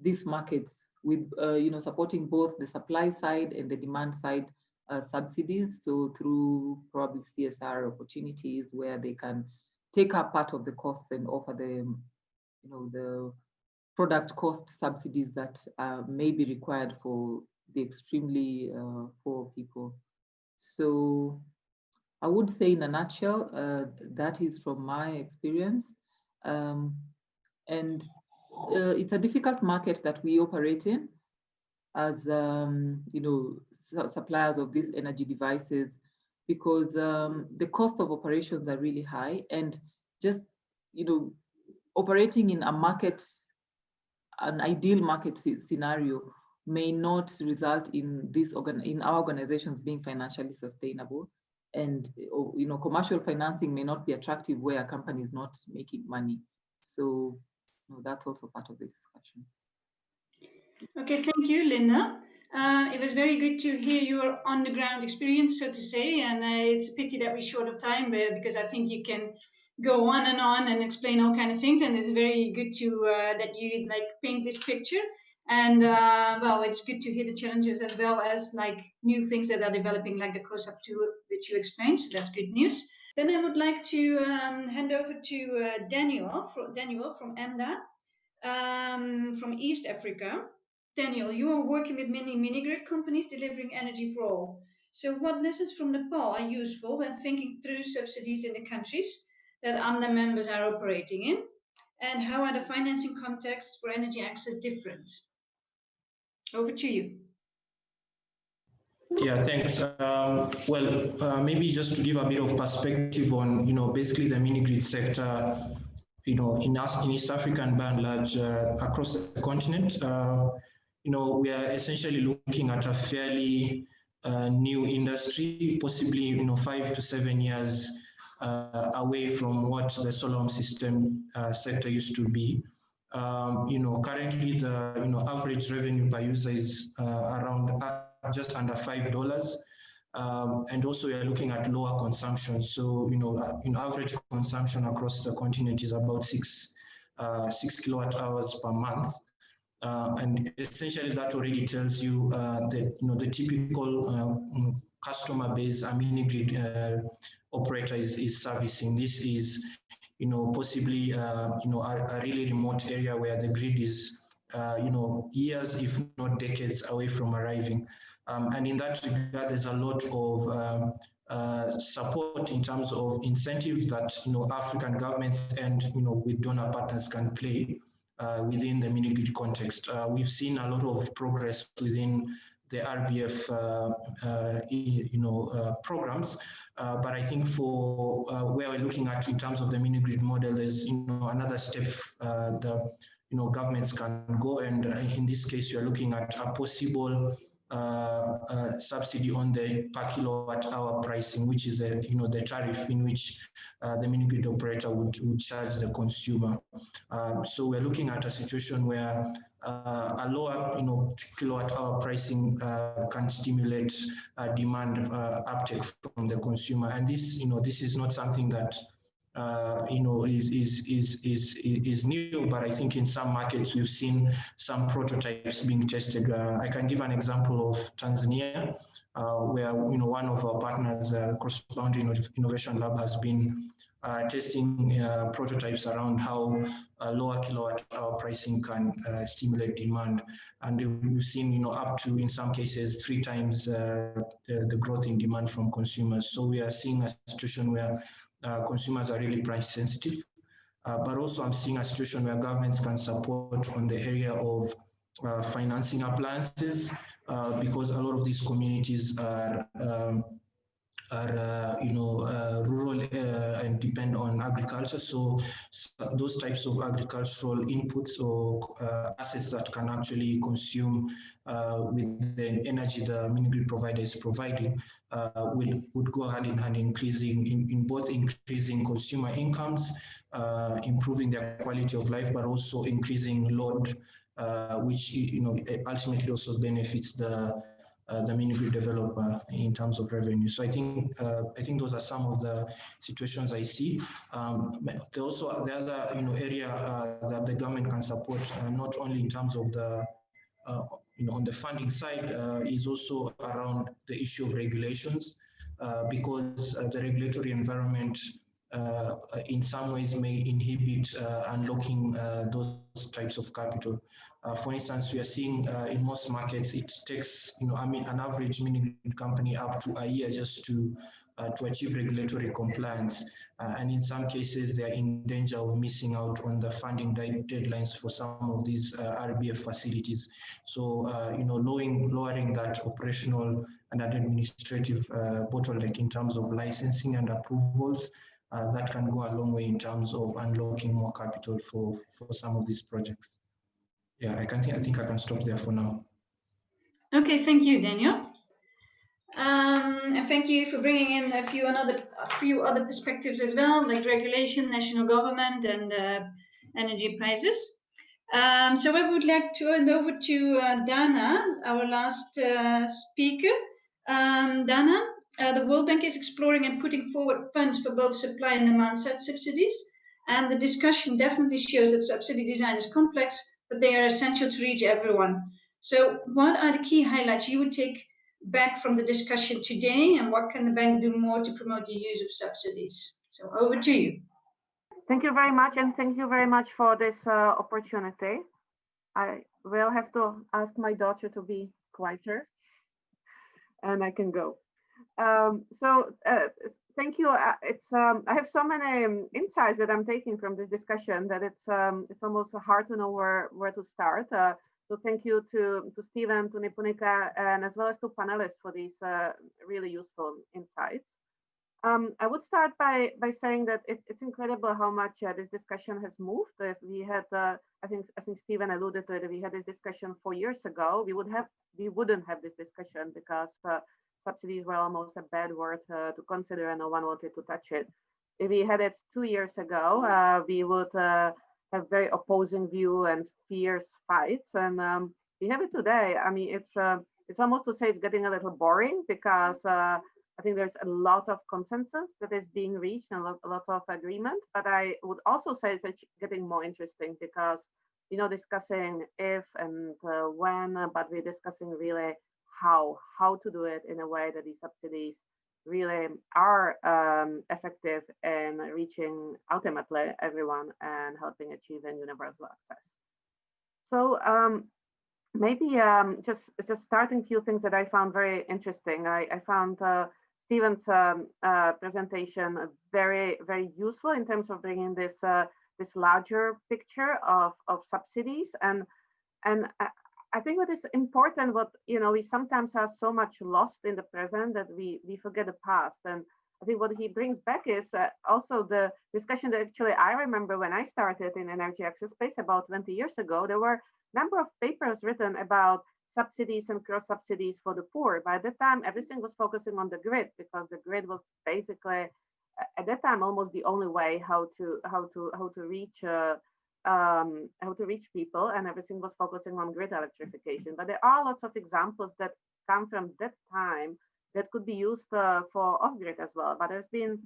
these markets with uh, you know supporting both the supply side and the demand side uh, subsidies. So through probably csr opportunities where they can take up part of the costs and offer them you know the product cost subsidies that uh, may be required for the extremely uh, poor people so I would say in a nutshell, uh, that is from my experience. Um, and uh, it's a difficult market that we operate in as, um, you know, suppliers of these energy devices because um, the cost of operations are really high and just, you know, operating in a market, an ideal market scenario may not result in this organ in our organizations being financially sustainable and you know commercial financing may not be attractive where a company is not making money. So you know, that's also part of the discussion. Okay thank you linda uh, it was very good to hear your on the ground experience so to say and uh, it's a pity that we're short of time uh, because i think you can go on and on and explain all kind of things and it's very good to uh, that you like paint this picture and uh, well, it's good to hear the challenges as well as like new things that are developing, like the KOSAP 2, which you explained. So that's good news. Then I would like to um, hand over to Daniel, from, Daniel from AMDA, um, from East Africa. Daniel, you are working with many mini grid companies delivering energy for all. So what lessons from Nepal are useful when thinking through subsidies in the countries that AMDA members are operating in? And how are the financing contexts for energy access different? Over to you. Yeah, thanks. Um, well, uh, maybe just to give a bit of perspective on, you know, basically the mini grid sector, you know, in, in East Africa and by and large uh, across the continent, uh, you know, we are essentially looking at a fairly a new industry, possibly you know five to seven years uh, away from what the solar home system uh, sector used to be. Um, you know, currently the you know average revenue per user is uh, around uh, just under five dollars. Um, and also we are looking at lower consumption. So, you know, uh, in average consumption across the continent is about six, uh, six kilowatt hours per month. Uh, and essentially that already tells you uh, that, you know, the typical uh, customer base a mini grid uh, operator is, is servicing. This is, you know, possibly, you know, a, a, really remote area where the grid is, you know, years, if not decades away from arriving. Um, and in that regard, there's a lot of um, uh, support in terms of incentives that you know African governments and you know with donor partners can play uh, within the mini grid context. Uh, we've seen a lot of progress within the RBF uh, uh, you know uh, programs, but I think for where we're looking at in terms of the mini grid model, there's you know another step the you know governments can go, and in this case, you're looking at a possible uh, uh, subsidy on the per kilowatt hour pricing, which is a, you know the tariff in which uh, the mini grid operator would, would charge the consumer. Um, so we're looking at a situation where uh, a lower you know kilowatt hour pricing uh, can stimulate uh, demand uptake from the consumer, and this you know this is not something that uh, you know, is, is, is, is, is new, but I think in some markets we've seen some prototypes being tested. Uh, I can give an example of Tanzania, uh, where, you know, one of our partners, uh, Cross Boundary Innovation Lab has been uh, testing uh, prototypes around how lower kilowatt hour pricing can stimulate demand. And we've seen, you know, up to, in some cases, three times the, the growth in demand from consumers. So we are seeing a situation where uh, consumers are really price sensitive. Uh, but also I'm seeing a situation where governments can support on the area of uh, financing appliances uh, because a lot of these communities are um, are uh, you know uh, rural and depend on agriculture so, so, those types of agricultural inputs or assets that can actually consume with the energy the mini grid provider is providing will would go hand in hand increasing in, in both increasing consumer incomes improving their quality of life but also increasing load uh, which you know ultimately also benefits the uh, the mini grid developer in terms of revenue. So I think uh, I think those are some of the situations I see. Um, also the other you know area uh, that the government can support uh, not only in terms of the uh, you know on the funding side uh, is also around the issue of regulations because the regulatory environment uh, in some ways may inhibit uh, unlocking uh, those types of capital. for instance, we are seeing in most markets, it takes, you know, I mean, an average mini company up to a year just to uh, to achieve regulatory compliance. Uh, and in some cases, they're in danger of missing out on the funding deadlines for some of these uh, RBF facilities. So, you know, lowering, lowering that operational and administrative bottleneck in terms of licensing and approvals uh, that can go a long way in terms of unlocking more capital for, for some of these projects. Yeah, I can think, I think I can stop there for now. Okay, thank you, Daniel. Um, and thank you for bringing in a few another a few other perspectives as well, like regulation, national government, and uh, energy prices. Um, so I would like to hand over to uh, Dana, our last uh, speaker. Um, Dana, uh, the World Bank is exploring and putting forward funds for both supply and demand side subsidies. And the discussion definitely shows that subsidy design is complex, but they are essential to reach everyone. So what are the key highlights you would take back from the discussion today and what can the bank do more to promote the use of subsidies? So over to you. Thank you very much and thank you very much for this uh, opportunity. I will have to ask my daughter to be quieter and I can go. Um, so uh, thank you. Uh, it's um, I have so many um, insights that I'm taking from this discussion that it's um, it's almost hard to know where where to start. Uh, so thank you to to Stephen, to Nipunika, and as well as to panelists for these uh, really useful insights. Um, I would start by by saying that it, it's incredible how much uh, this discussion has moved. If we had, uh, I think, I think Stephen alluded to it. We had this discussion four years ago, we would have we wouldn't have this discussion because uh, subsidies were almost a bad word uh, to consider and no one wanted to touch it. If we had it two years ago, uh, we would have very opposing view and fierce fights. And um, we have it today. I mean, it's uh, it's almost to say it's getting a little boring because uh, I think there's a lot of consensus that is being reached and a lot, a lot of agreement. But I would also say it's getting more interesting because you know discussing if and uh, when, but we're discussing really how how to do it in a way that these subsidies really are um, effective in reaching ultimately everyone and helping achieving universal access. So um, maybe um, just just starting a few things that I found very interesting. I, I found uh, Stephen's um, uh, presentation very very useful in terms of bringing this uh, this larger picture of of subsidies and and I think what is important, what you know, we sometimes are so much lost in the present that we we forget the past. And I think what he brings back is uh, also the discussion that actually I remember when I started in energy access space about 20 years ago. There were a number of papers written about subsidies and cross subsidies for the poor. By that time, everything was focusing on the grid because the grid was basically at that time almost the only way how to how to how to reach uh, um, how to reach people and everything was focusing on grid electrification. But there are lots of examples that come from that time that could be used uh, for off-grid as well. But there's been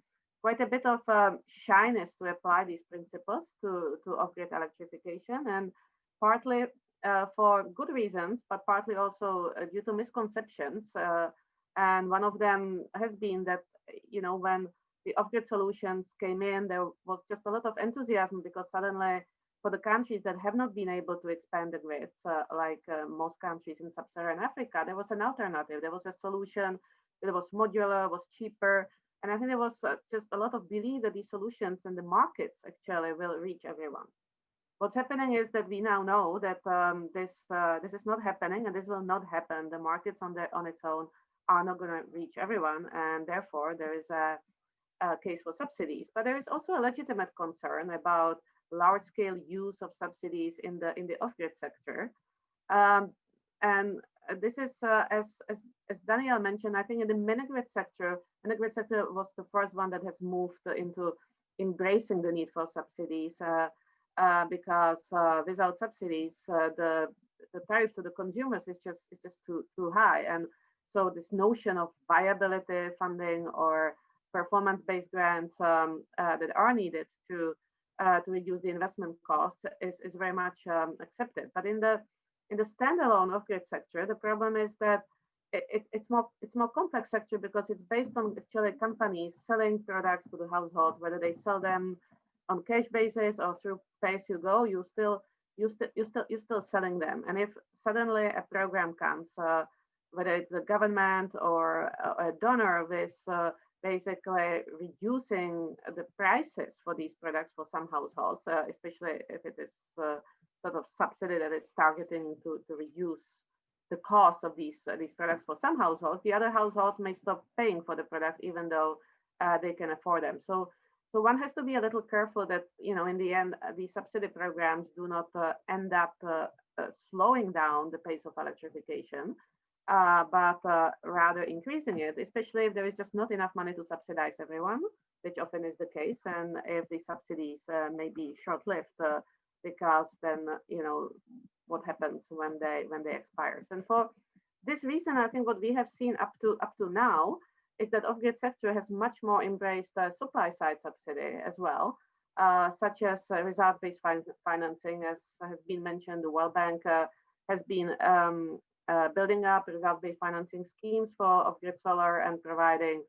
quite a bit of um, shyness to apply these principles to, to off-grid electrification and partly uh, for good reasons, but partly also uh, due to misconceptions. Uh, and one of them has been that, you know, when the off-grid solutions came in, there was just a lot of enthusiasm because suddenly for the countries that have not been able to expand the grids, uh, like uh, most countries in sub-Saharan Africa, there was an alternative. There was a solution that was modular, It was cheaper. And I think there was uh, just a lot of belief that these solutions and the markets actually will reach everyone. What's happening is that we now know that um, this uh, this is not happening and this will not happen. The markets on their on its own are not going to reach everyone, and therefore there is a, a case for subsidies. But there is also a legitimate concern about large scale use of subsidies in the in the off-grid sector. Um, and this is, uh, as, as, as, Daniel mentioned, I think in the mini-grid sector, mini-grid sector was the first one that has moved into embracing the need for subsidies uh, uh, because uh, without subsidies, uh, the, the tariff to the consumers is just, is just too, too high. And so this notion of viability funding or performance-based grants um, uh, that are needed to uh, to reduce the investment costs is, is very much um, accepted. But in the in the standalone off-grid sector, the problem is that it, it, it's more it's more complex sector because it's based on actually companies selling products to the households, whether they sell them on cash basis or through pay as you go, you still you still you still you're still selling them. And if suddenly a program comes, uh, whether it's the government or a, a donor with uh, basically reducing the prices for these products for some households, uh, especially if it is uh, sort of subsidy that is targeting to, to reduce the cost of these uh, these products for some households. The other households may stop paying for the products even though uh, they can afford them. So so one has to be a little careful that you know in the end uh, these subsidy programs do not uh, end up slowing down the pace of electrification uh, but uh, rather increasing it, especially if there is just not enough money to subsidize everyone, which often is the case, and if the subsidies uh, may be short-lived, uh, because then you know what happens when they when they expire. And for this reason, I think what we have seen up to up to now is that off-grid sector has much more embraced uh, supply-side subsidy as well. Uh, such as results-based fin financing, as has been mentioned, the World Bank has been um, uh, building up result-based financing schemes for off-grid solar and providing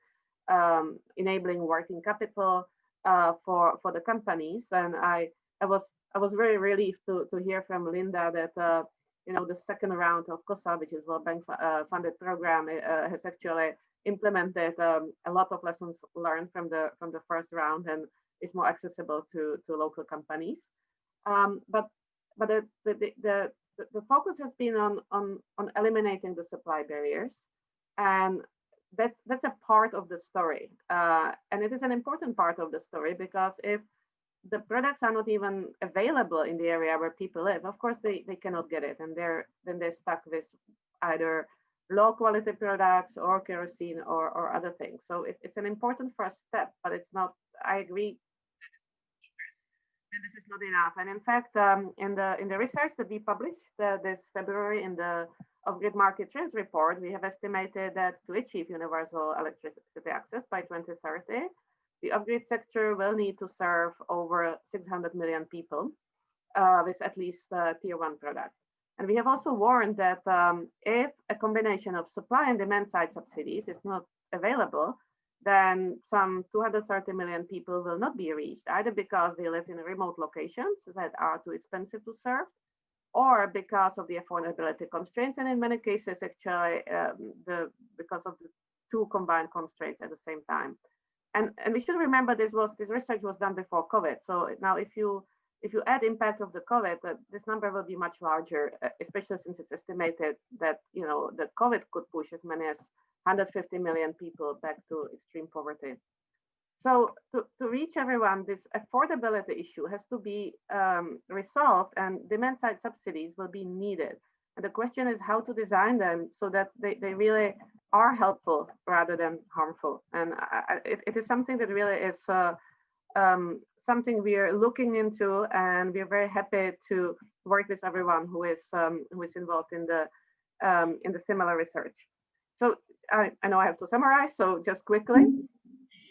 um, enabling working capital uh, for for the companies. And I I was I was very relieved to to hear from Linda that uh, you know the second round of COSA, which is World Bank uh, funded program, uh, has actually implemented um, a lot of lessons learned from the from the first round and is more accessible to to local companies. Um, but but the, the, the, the, focus has been on, on, on eliminating the supply barriers. And that's, that's a part of the story. Uh, and it is an important part of the story because if the products are not even available in the area where people live, of course they, they cannot get it. And they're then they're stuck with either low quality products or kerosene or, or other things. So it, it's an important first step, but it's not, I agree, this is not enough. And in fact, um, in the in the research that we published uh, this February in the off-grid market trends report, we have estimated that to achieve universal electricity access by 2030, the off-grid sector will need to serve over 600 million people uh, with at least tier one product. And we have also warned that um, if a combination of supply and demand side subsidies is not available, then some 230 million people will not be reached, either because they live in remote locations that are too expensive to serve, or because of the affordability constraints, and in many cases, actually, um, the because of the two combined constraints at the same time. And, and we should remember this was this research was done before COVID. So now if you if you add impact of the COVID, uh, this number will be much larger, uh, especially since it's estimated that you know that COVID could push as many as 150 million people back to extreme poverty. So to, to reach everyone, this affordability issue has to be um, resolved and demand side subsidies will be needed. And the question is how to design them so that they, they really are helpful rather than harmful. And I, it, it is something that really is uh, um, something we are looking into, and we are very happy to work with everyone who is um, who is involved in the um, in the similar research. So I, I know I have to summarize. So just quickly,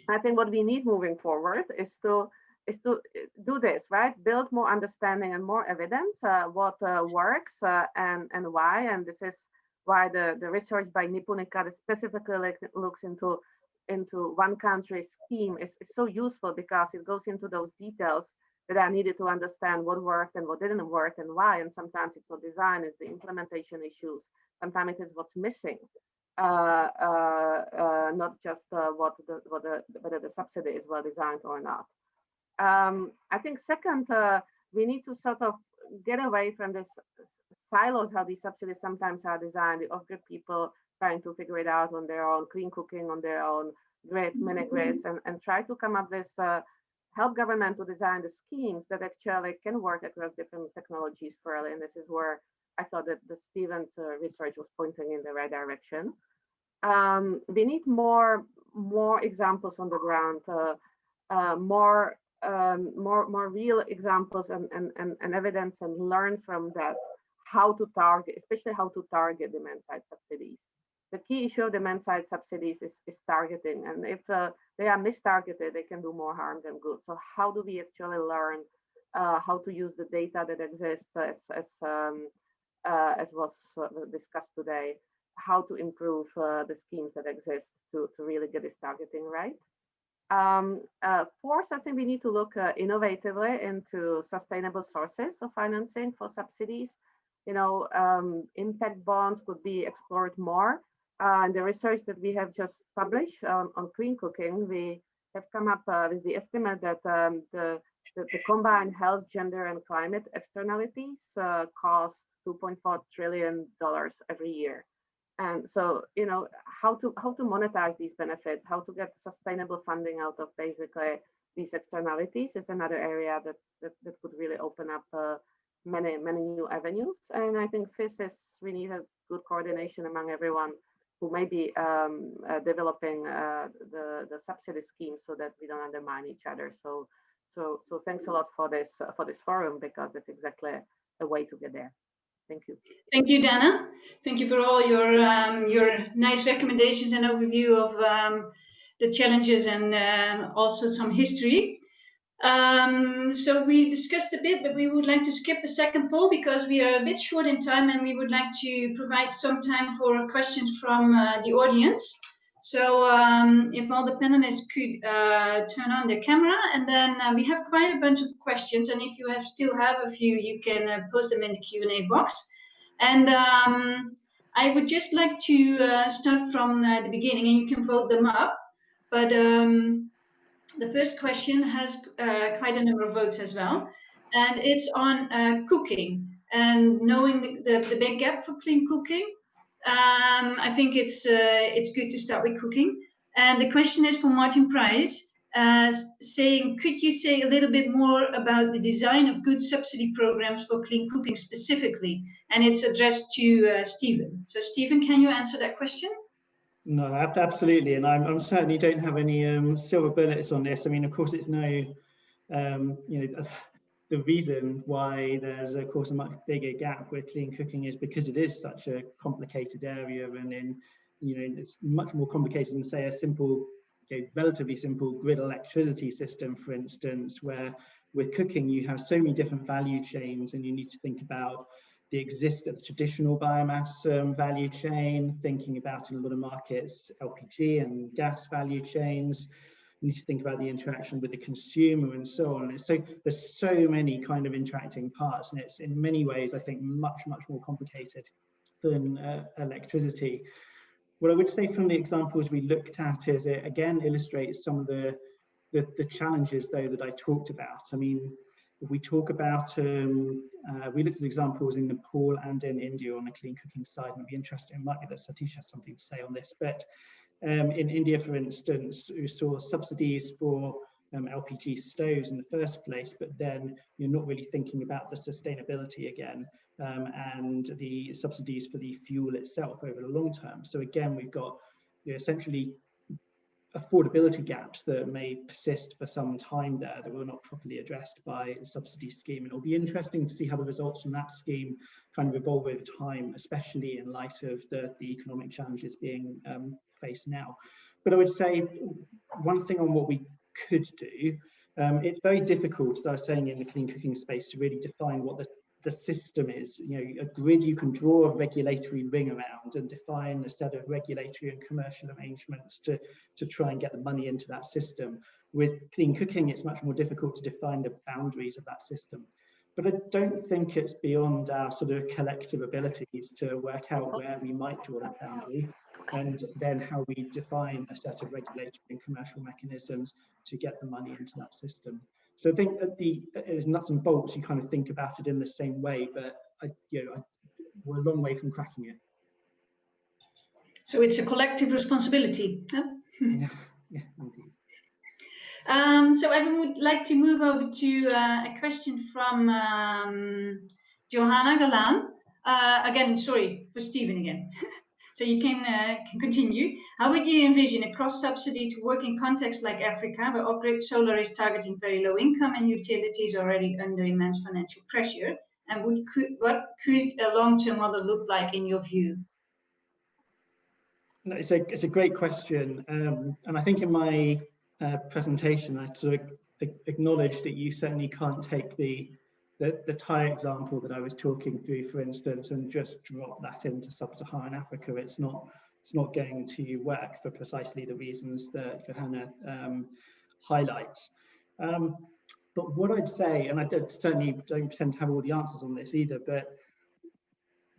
I think what we need moving forward is to is to uh, do this right, build more understanding and more evidence uh, what uh, works uh, and and why. And this is why the the research by Nipunika specifically looks into into one country scheme is, is so useful because it goes into those details that are needed to understand what worked and what didn't work and why. And sometimes it's not design, it's the implementation issues. Sometimes it is what's missing, not just uh, what the, what the, whether the subsidy is well designed or not. Um, I think second, uh, we need to sort of get away from this silos, how these subsidies sometimes are designed. The off-grid people trying to figure it out on their own, clean cooking on their own, great mini mm-hmm. and, and try to come up with uh, help government to design the schemes that actually can work across different technologies fairly. And this is where I thought that the Stephen's uh, research was pointing in the right direction. Um, we need more more examples on the ground, uh, uh, more um, more more real examples and, and, and, and evidence and learn from that how to target, especially how to target demand side subsidies the key issue of demand side subsidies is, is targeting. And if uh, they are mistargeted, they can do more harm than good. So how do we actually learn uh, how to use the data that exists as, as, um, uh, as was uh, discussed today, how to improve uh, the schemes that exist to, to really get this targeting right. Um, uh, fourth, I think we need to look innovatively into sustainable sources of financing for subsidies. You know, um, impact bonds could be explored more uh, the research that we have just published um, on clean cooking, we have come up uh, with the estimate that um, the, the, the, combined health, gender, and climate externalities uh, cost 2.4 trillion dollars every year. And so, you know, how to how to monetize these benefits, how to get sustainable funding out of basically these externalities is another area that that, that could really open up uh, many many new avenues. And I think fifth is we need a good coordination among everyone who may be um, uh, developing uh, the, the subsidy scheme so that we don't undermine each other. So, so, so thanks a lot for this uh, for this forum because that's exactly a way to get there. Thank you. Thank you, Dana. Thank you for all your um, your nice recommendations and overview of um, the challenges and uh, also some history. Um, so we discussed a bit, but we would like to skip the second poll because we are a bit short in time and we would like to provide some time for questions from uh, the audience. So um, if all the panelists could uh, turn on their camera and then uh, we have quite a bunch of questions and if you have still have a few, you can uh, post them in the Q&A box. And um, I would just like to uh, start from uh, the beginning and you can vote them up. But um, the first question has uh, quite a number of votes as well, and it's on uh, cooking and knowing the, the, the, big gap for clean cooking. Um, I think it's uh, it's good to start with cooking. And the question is for Martin Price. uh, saying, could you say a little bit more about the design of good subsidy programs for clean cooking specifically? And it's addressed to uh, Stephen. So Stephen, can you answer that question? No, absolutely. And I'm, I'm certainly don't have any um, silver bullets on this. I mean, of course, it's no, um, you know, the reason why there's of course a much bigger gap with clean cooking is because it is such a complicated area and in you know it's much more complicated than say a simple okay, relatively simple grid electricity system, for instance, where with cooking you have so many different value chains and you need to think about the exist of the traditional biomass um, value chain, thinking about in a lot of markets LPG and gas value chains. You need to think about the interaction with the consumer and so on. So there's so many kind of interacting parts, and it's in many ways I think much much more complicated than uh, electricity. What I would say from the examples we looked at is it again illustrates some of the, the, the challenges though that I talked about. I mean, we talk about, um, uh, we looked at examples in Nepal and in India on the clean cooking side, and it'd be interesting, it might be that Satish has something to say on this, but um, in India, for instance, we saw subsidies for um, LPG stoves in the first place, but then you're not really thinking about the sustainability again um, and the subsidies for the fuel itself over the long term. So again, we've got you essentially affordability gaps that may persist for some time there that were not properly addressed by the subsidy scheme. And it'll be interesting to see how the results from that scheme kind of evolve over time, especially in light of the, the economic challenges being um, faced now. But I would say one thing on what we could do, um, it's very difficult, as I was saying in the clean cooking space, to really define what the the system is. You know, a grid you can draw a regulatory ring around and define a set of regulatory and commercial arrangements to, to try and get the money into that system. With clean cooking, it's much more difficult to define the boundaries of that system. But I don't think it's beyond our sort of collective abilities to work out where we might draw that boundary and then how we define a set of regulatory and commercial mechanisms to get the money into that system. So I think at the nuts and bolts, you kind of think about it in the same way, but I, you know, I, we're a long way from cracking it. So it's a collective responsibility. Huh? yeah, yeah, indeed. Um, so I would like to move over to uh, a question from um, Johanna Galan. Uh, again, sorry, for Stephen again. So you can, uh, can continue. How would you envision a cross-subsidy to work in contexts like Africa, where off-grid solar is targeting very low income and utilities already under immense financial pressure? And would, could, what could a long-term model look like in your view? No, it's a it's a great question, um, and I think in my uh, presentation I sort of acknowledged that you certainly can't take the the, the Thai example that I was talking through, for instance, and just drop that into sub-Saharan Africa, it's not it's not going to work for precisely the reasons that Johanna um, highlights. Um, but what I'd say, and I certainly don't pretend to have all the answers on this either, but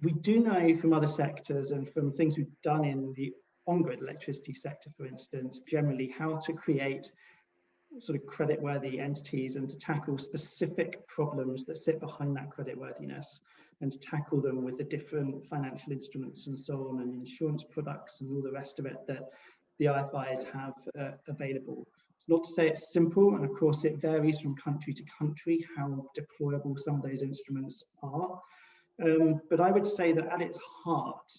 we do know from other sectors and from things we've done in the on-grid electricity sector, for instance, generally how to create sort of creditworthy entities and to tackle specific problems that sit behind that creditworthiness and to tackle them with the different financial instruments and so on and insurance products and all the rest of it that the IFIs have uh, available. It's not to say it's simple, and of course it varies from country to country how deployable some of those instruments are. Um, but I would say that at its heart,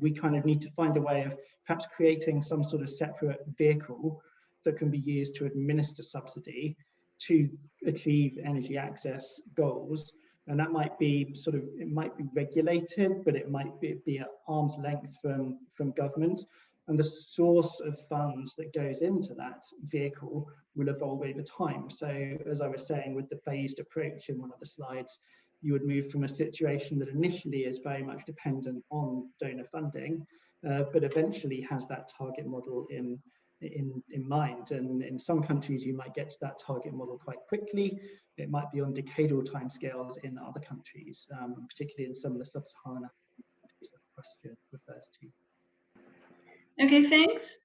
we kind of need to find a way of perhaps creating some sort of separate vehicle that can be used to administer subsidy to achieve energy access goals. And that might be sort of, it might be regulated, but it might be, be at arm's length from, from government. And the source of funds that goes into that vehicle will evolve over time. So as I was saying, with the phased approach in one of the slides, you would move from a situation that initially is very much dependent on donor funding, uh, but eventually has that target model in in, in mind. And in some countries, you might get to that target model quite quickly. It might be on decadal timescales in other countries, um, particularly in some of the sub-Saharan countries that the question refers to. Okay, thanks.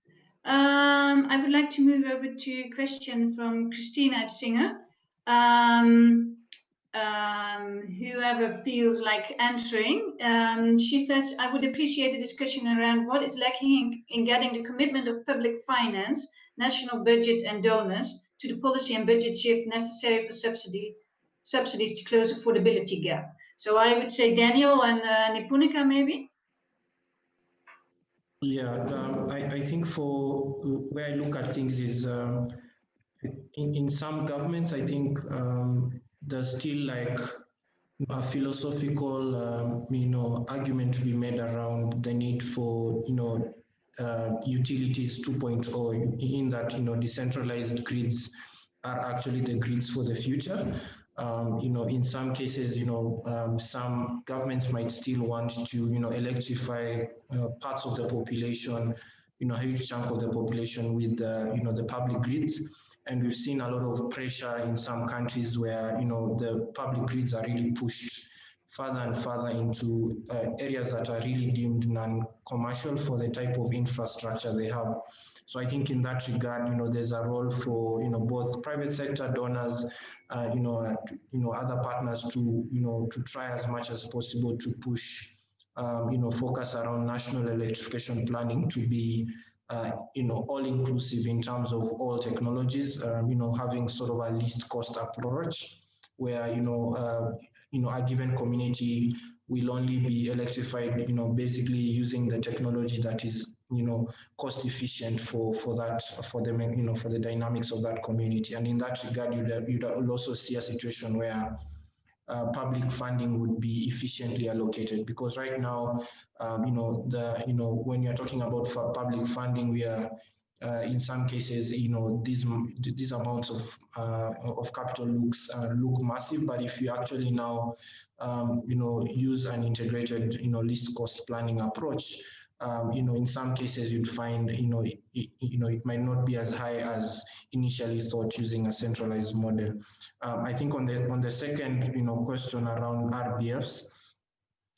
Um, I would like to move over to a question from Christina Epsinger. Um, um, whoever feels like answering. Um, she says, I would appreciate a discussion around what is lacking in, in, getting the commitment of public finance national budget and donors to the policy and budget shift necessary for subsidy, subsidies to close affordability gap. So I would say Daniel and uh, Nipunika maybe. Yeah, um, I, I think for where I look at things is um, in, in some governments, I think um, there's still like a philosophical, um, you know, argument to be made around the need for, you know, uh, utilities 2.0 in that, you know, decentralized grids are actually the grids for the future. Um, you know, in some cases, you know, um, some governments might still want to, you know, electrify uh, parts of the population, you know, huge chunk of the population with, uh, you know, the public grids. And we've seen a lot of pressure in some countries where, you know, the public grids are really pushed further and further into uh, areas that are really deemed non-commercial for the type of infrastructure they have. So I think in that regard, you know, there's a role for, you know, both private sector donors, uh, you know, uh, you know, other partners to, you know, to try as much as possible to push, um, you know, focus around national electrification planning to be, uh, you know, all inclusive in terms of all technologies, um, you know, having sort of a least cost approach where, you know, uh, you know, a given community will only be electrified, you know, basically using the technology that is, you know, cost efficient for for that for the you know for the dynamics of that community. And in that regard, you'd you'd also see a situation where uh, public funding would be efficiently allocated. Because right now, um, you know, the you know when you're talking about public funding, we are uh, in some cases, you know, these these amounts of uh, of capital looks uh, look massive, but if you actually now, um, you know, use an integrated, you know, least cost planning approach, um, you know, in some cases you'd find, you know, it, you know, it might not be as high as initially thought using a centralized model. Um, I think on the on the second, you know, question around RBFs,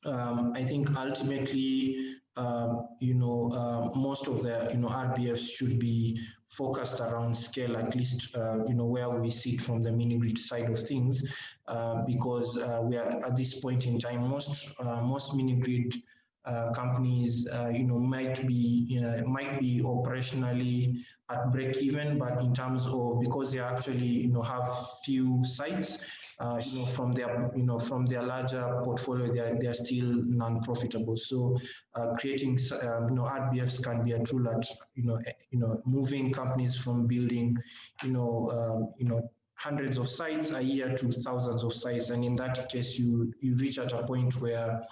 um, I think ultimately um, you know, uh, most of the, you know, RBFs should be focused around scale, at least, uh, you know, where we sit from the mini grid side of things, uh, because uh, we are at this point in time, most uh, most mini grid uh, companies, you know, might be might be operationally at break even, but in terms of because they actually, you know, have few sites, uh, you know, from their, you know, from their larger portfolio, they are, they are still non-profitable. So uh, creating, um, you know, RBFs can be a tool at, you know, eh, you know, moving companies from building, you know, um, you know, hundreds of sites a year to thousands of sites. And in that case, you, you reach at a point where,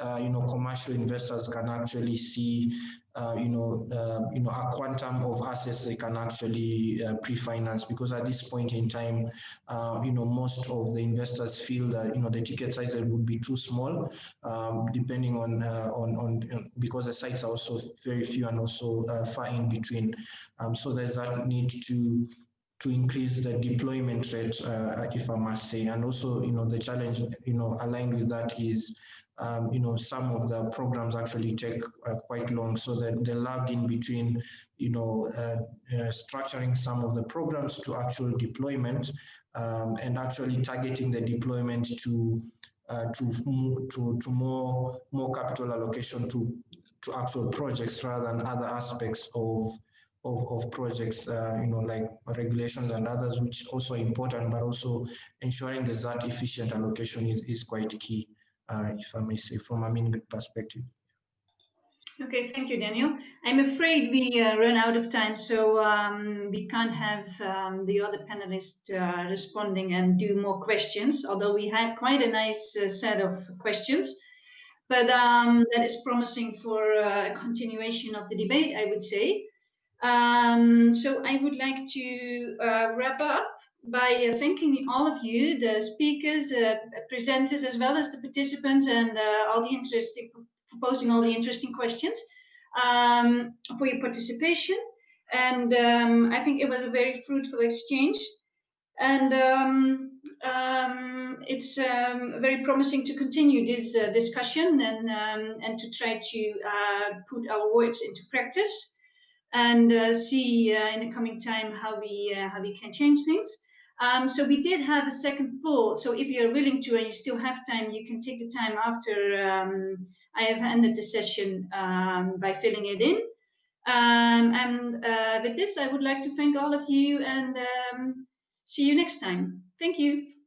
uh, you know, commercial investors can actually see, uh, you know, uh, you know, a quantum of assets they can actually uh, pre-finance because at this point in time, uh, you know, most of the investors feel that, you know, the ticket size would be too small, um, depending on, uh, on, on, because the sites are also very few and also far in between. Um, so there's that need to, to increase the deployment rate, uh, if I must say. And also, you know, the challenge, you know, aligned with that is, um, you know, some of the programs actually take uh, quite long. So that the lag in between, you know, uh, uh structuring some of the programs to actual deployment um, and actually targeting the deployment to uh, to to to more more capital allocation to to actual projects rather than other aspects of of, of projects, uh, you know, like regulations and others, which also important, but also ensuring that that efficient allocation is, is quite key, if I may say, from a mini perspective. Okay, thank you, Daniel. I'm afraid we uh, run out of time, so um, we can't have um, the other panelists uh, responding and do more questions, although we had quite a nice uh, set of questions. But um, that is promising for uh, a continuation of the debate, I would say. Um, so I would like to uh, wrap up by uh, thanking all of you, the speakers, uh, presenters, as well as the participants and uh, all the interesting, posing all the interesting questions um, for your participation. And um, I think it was a very fruitful exchange. And um, um, it's um, very promising to continue this uh, discussion and, and to try to uh, put our words into practice and uh, see uh, in the coming time how we uh, how we can change things. Um, so we did have a second poll. So if you're willing to and you still have time, you can take the time after um, I have ended the session um, by filling it in. Um, and uh, with this, I would like to thank all of you and um, see you next time. Thank you.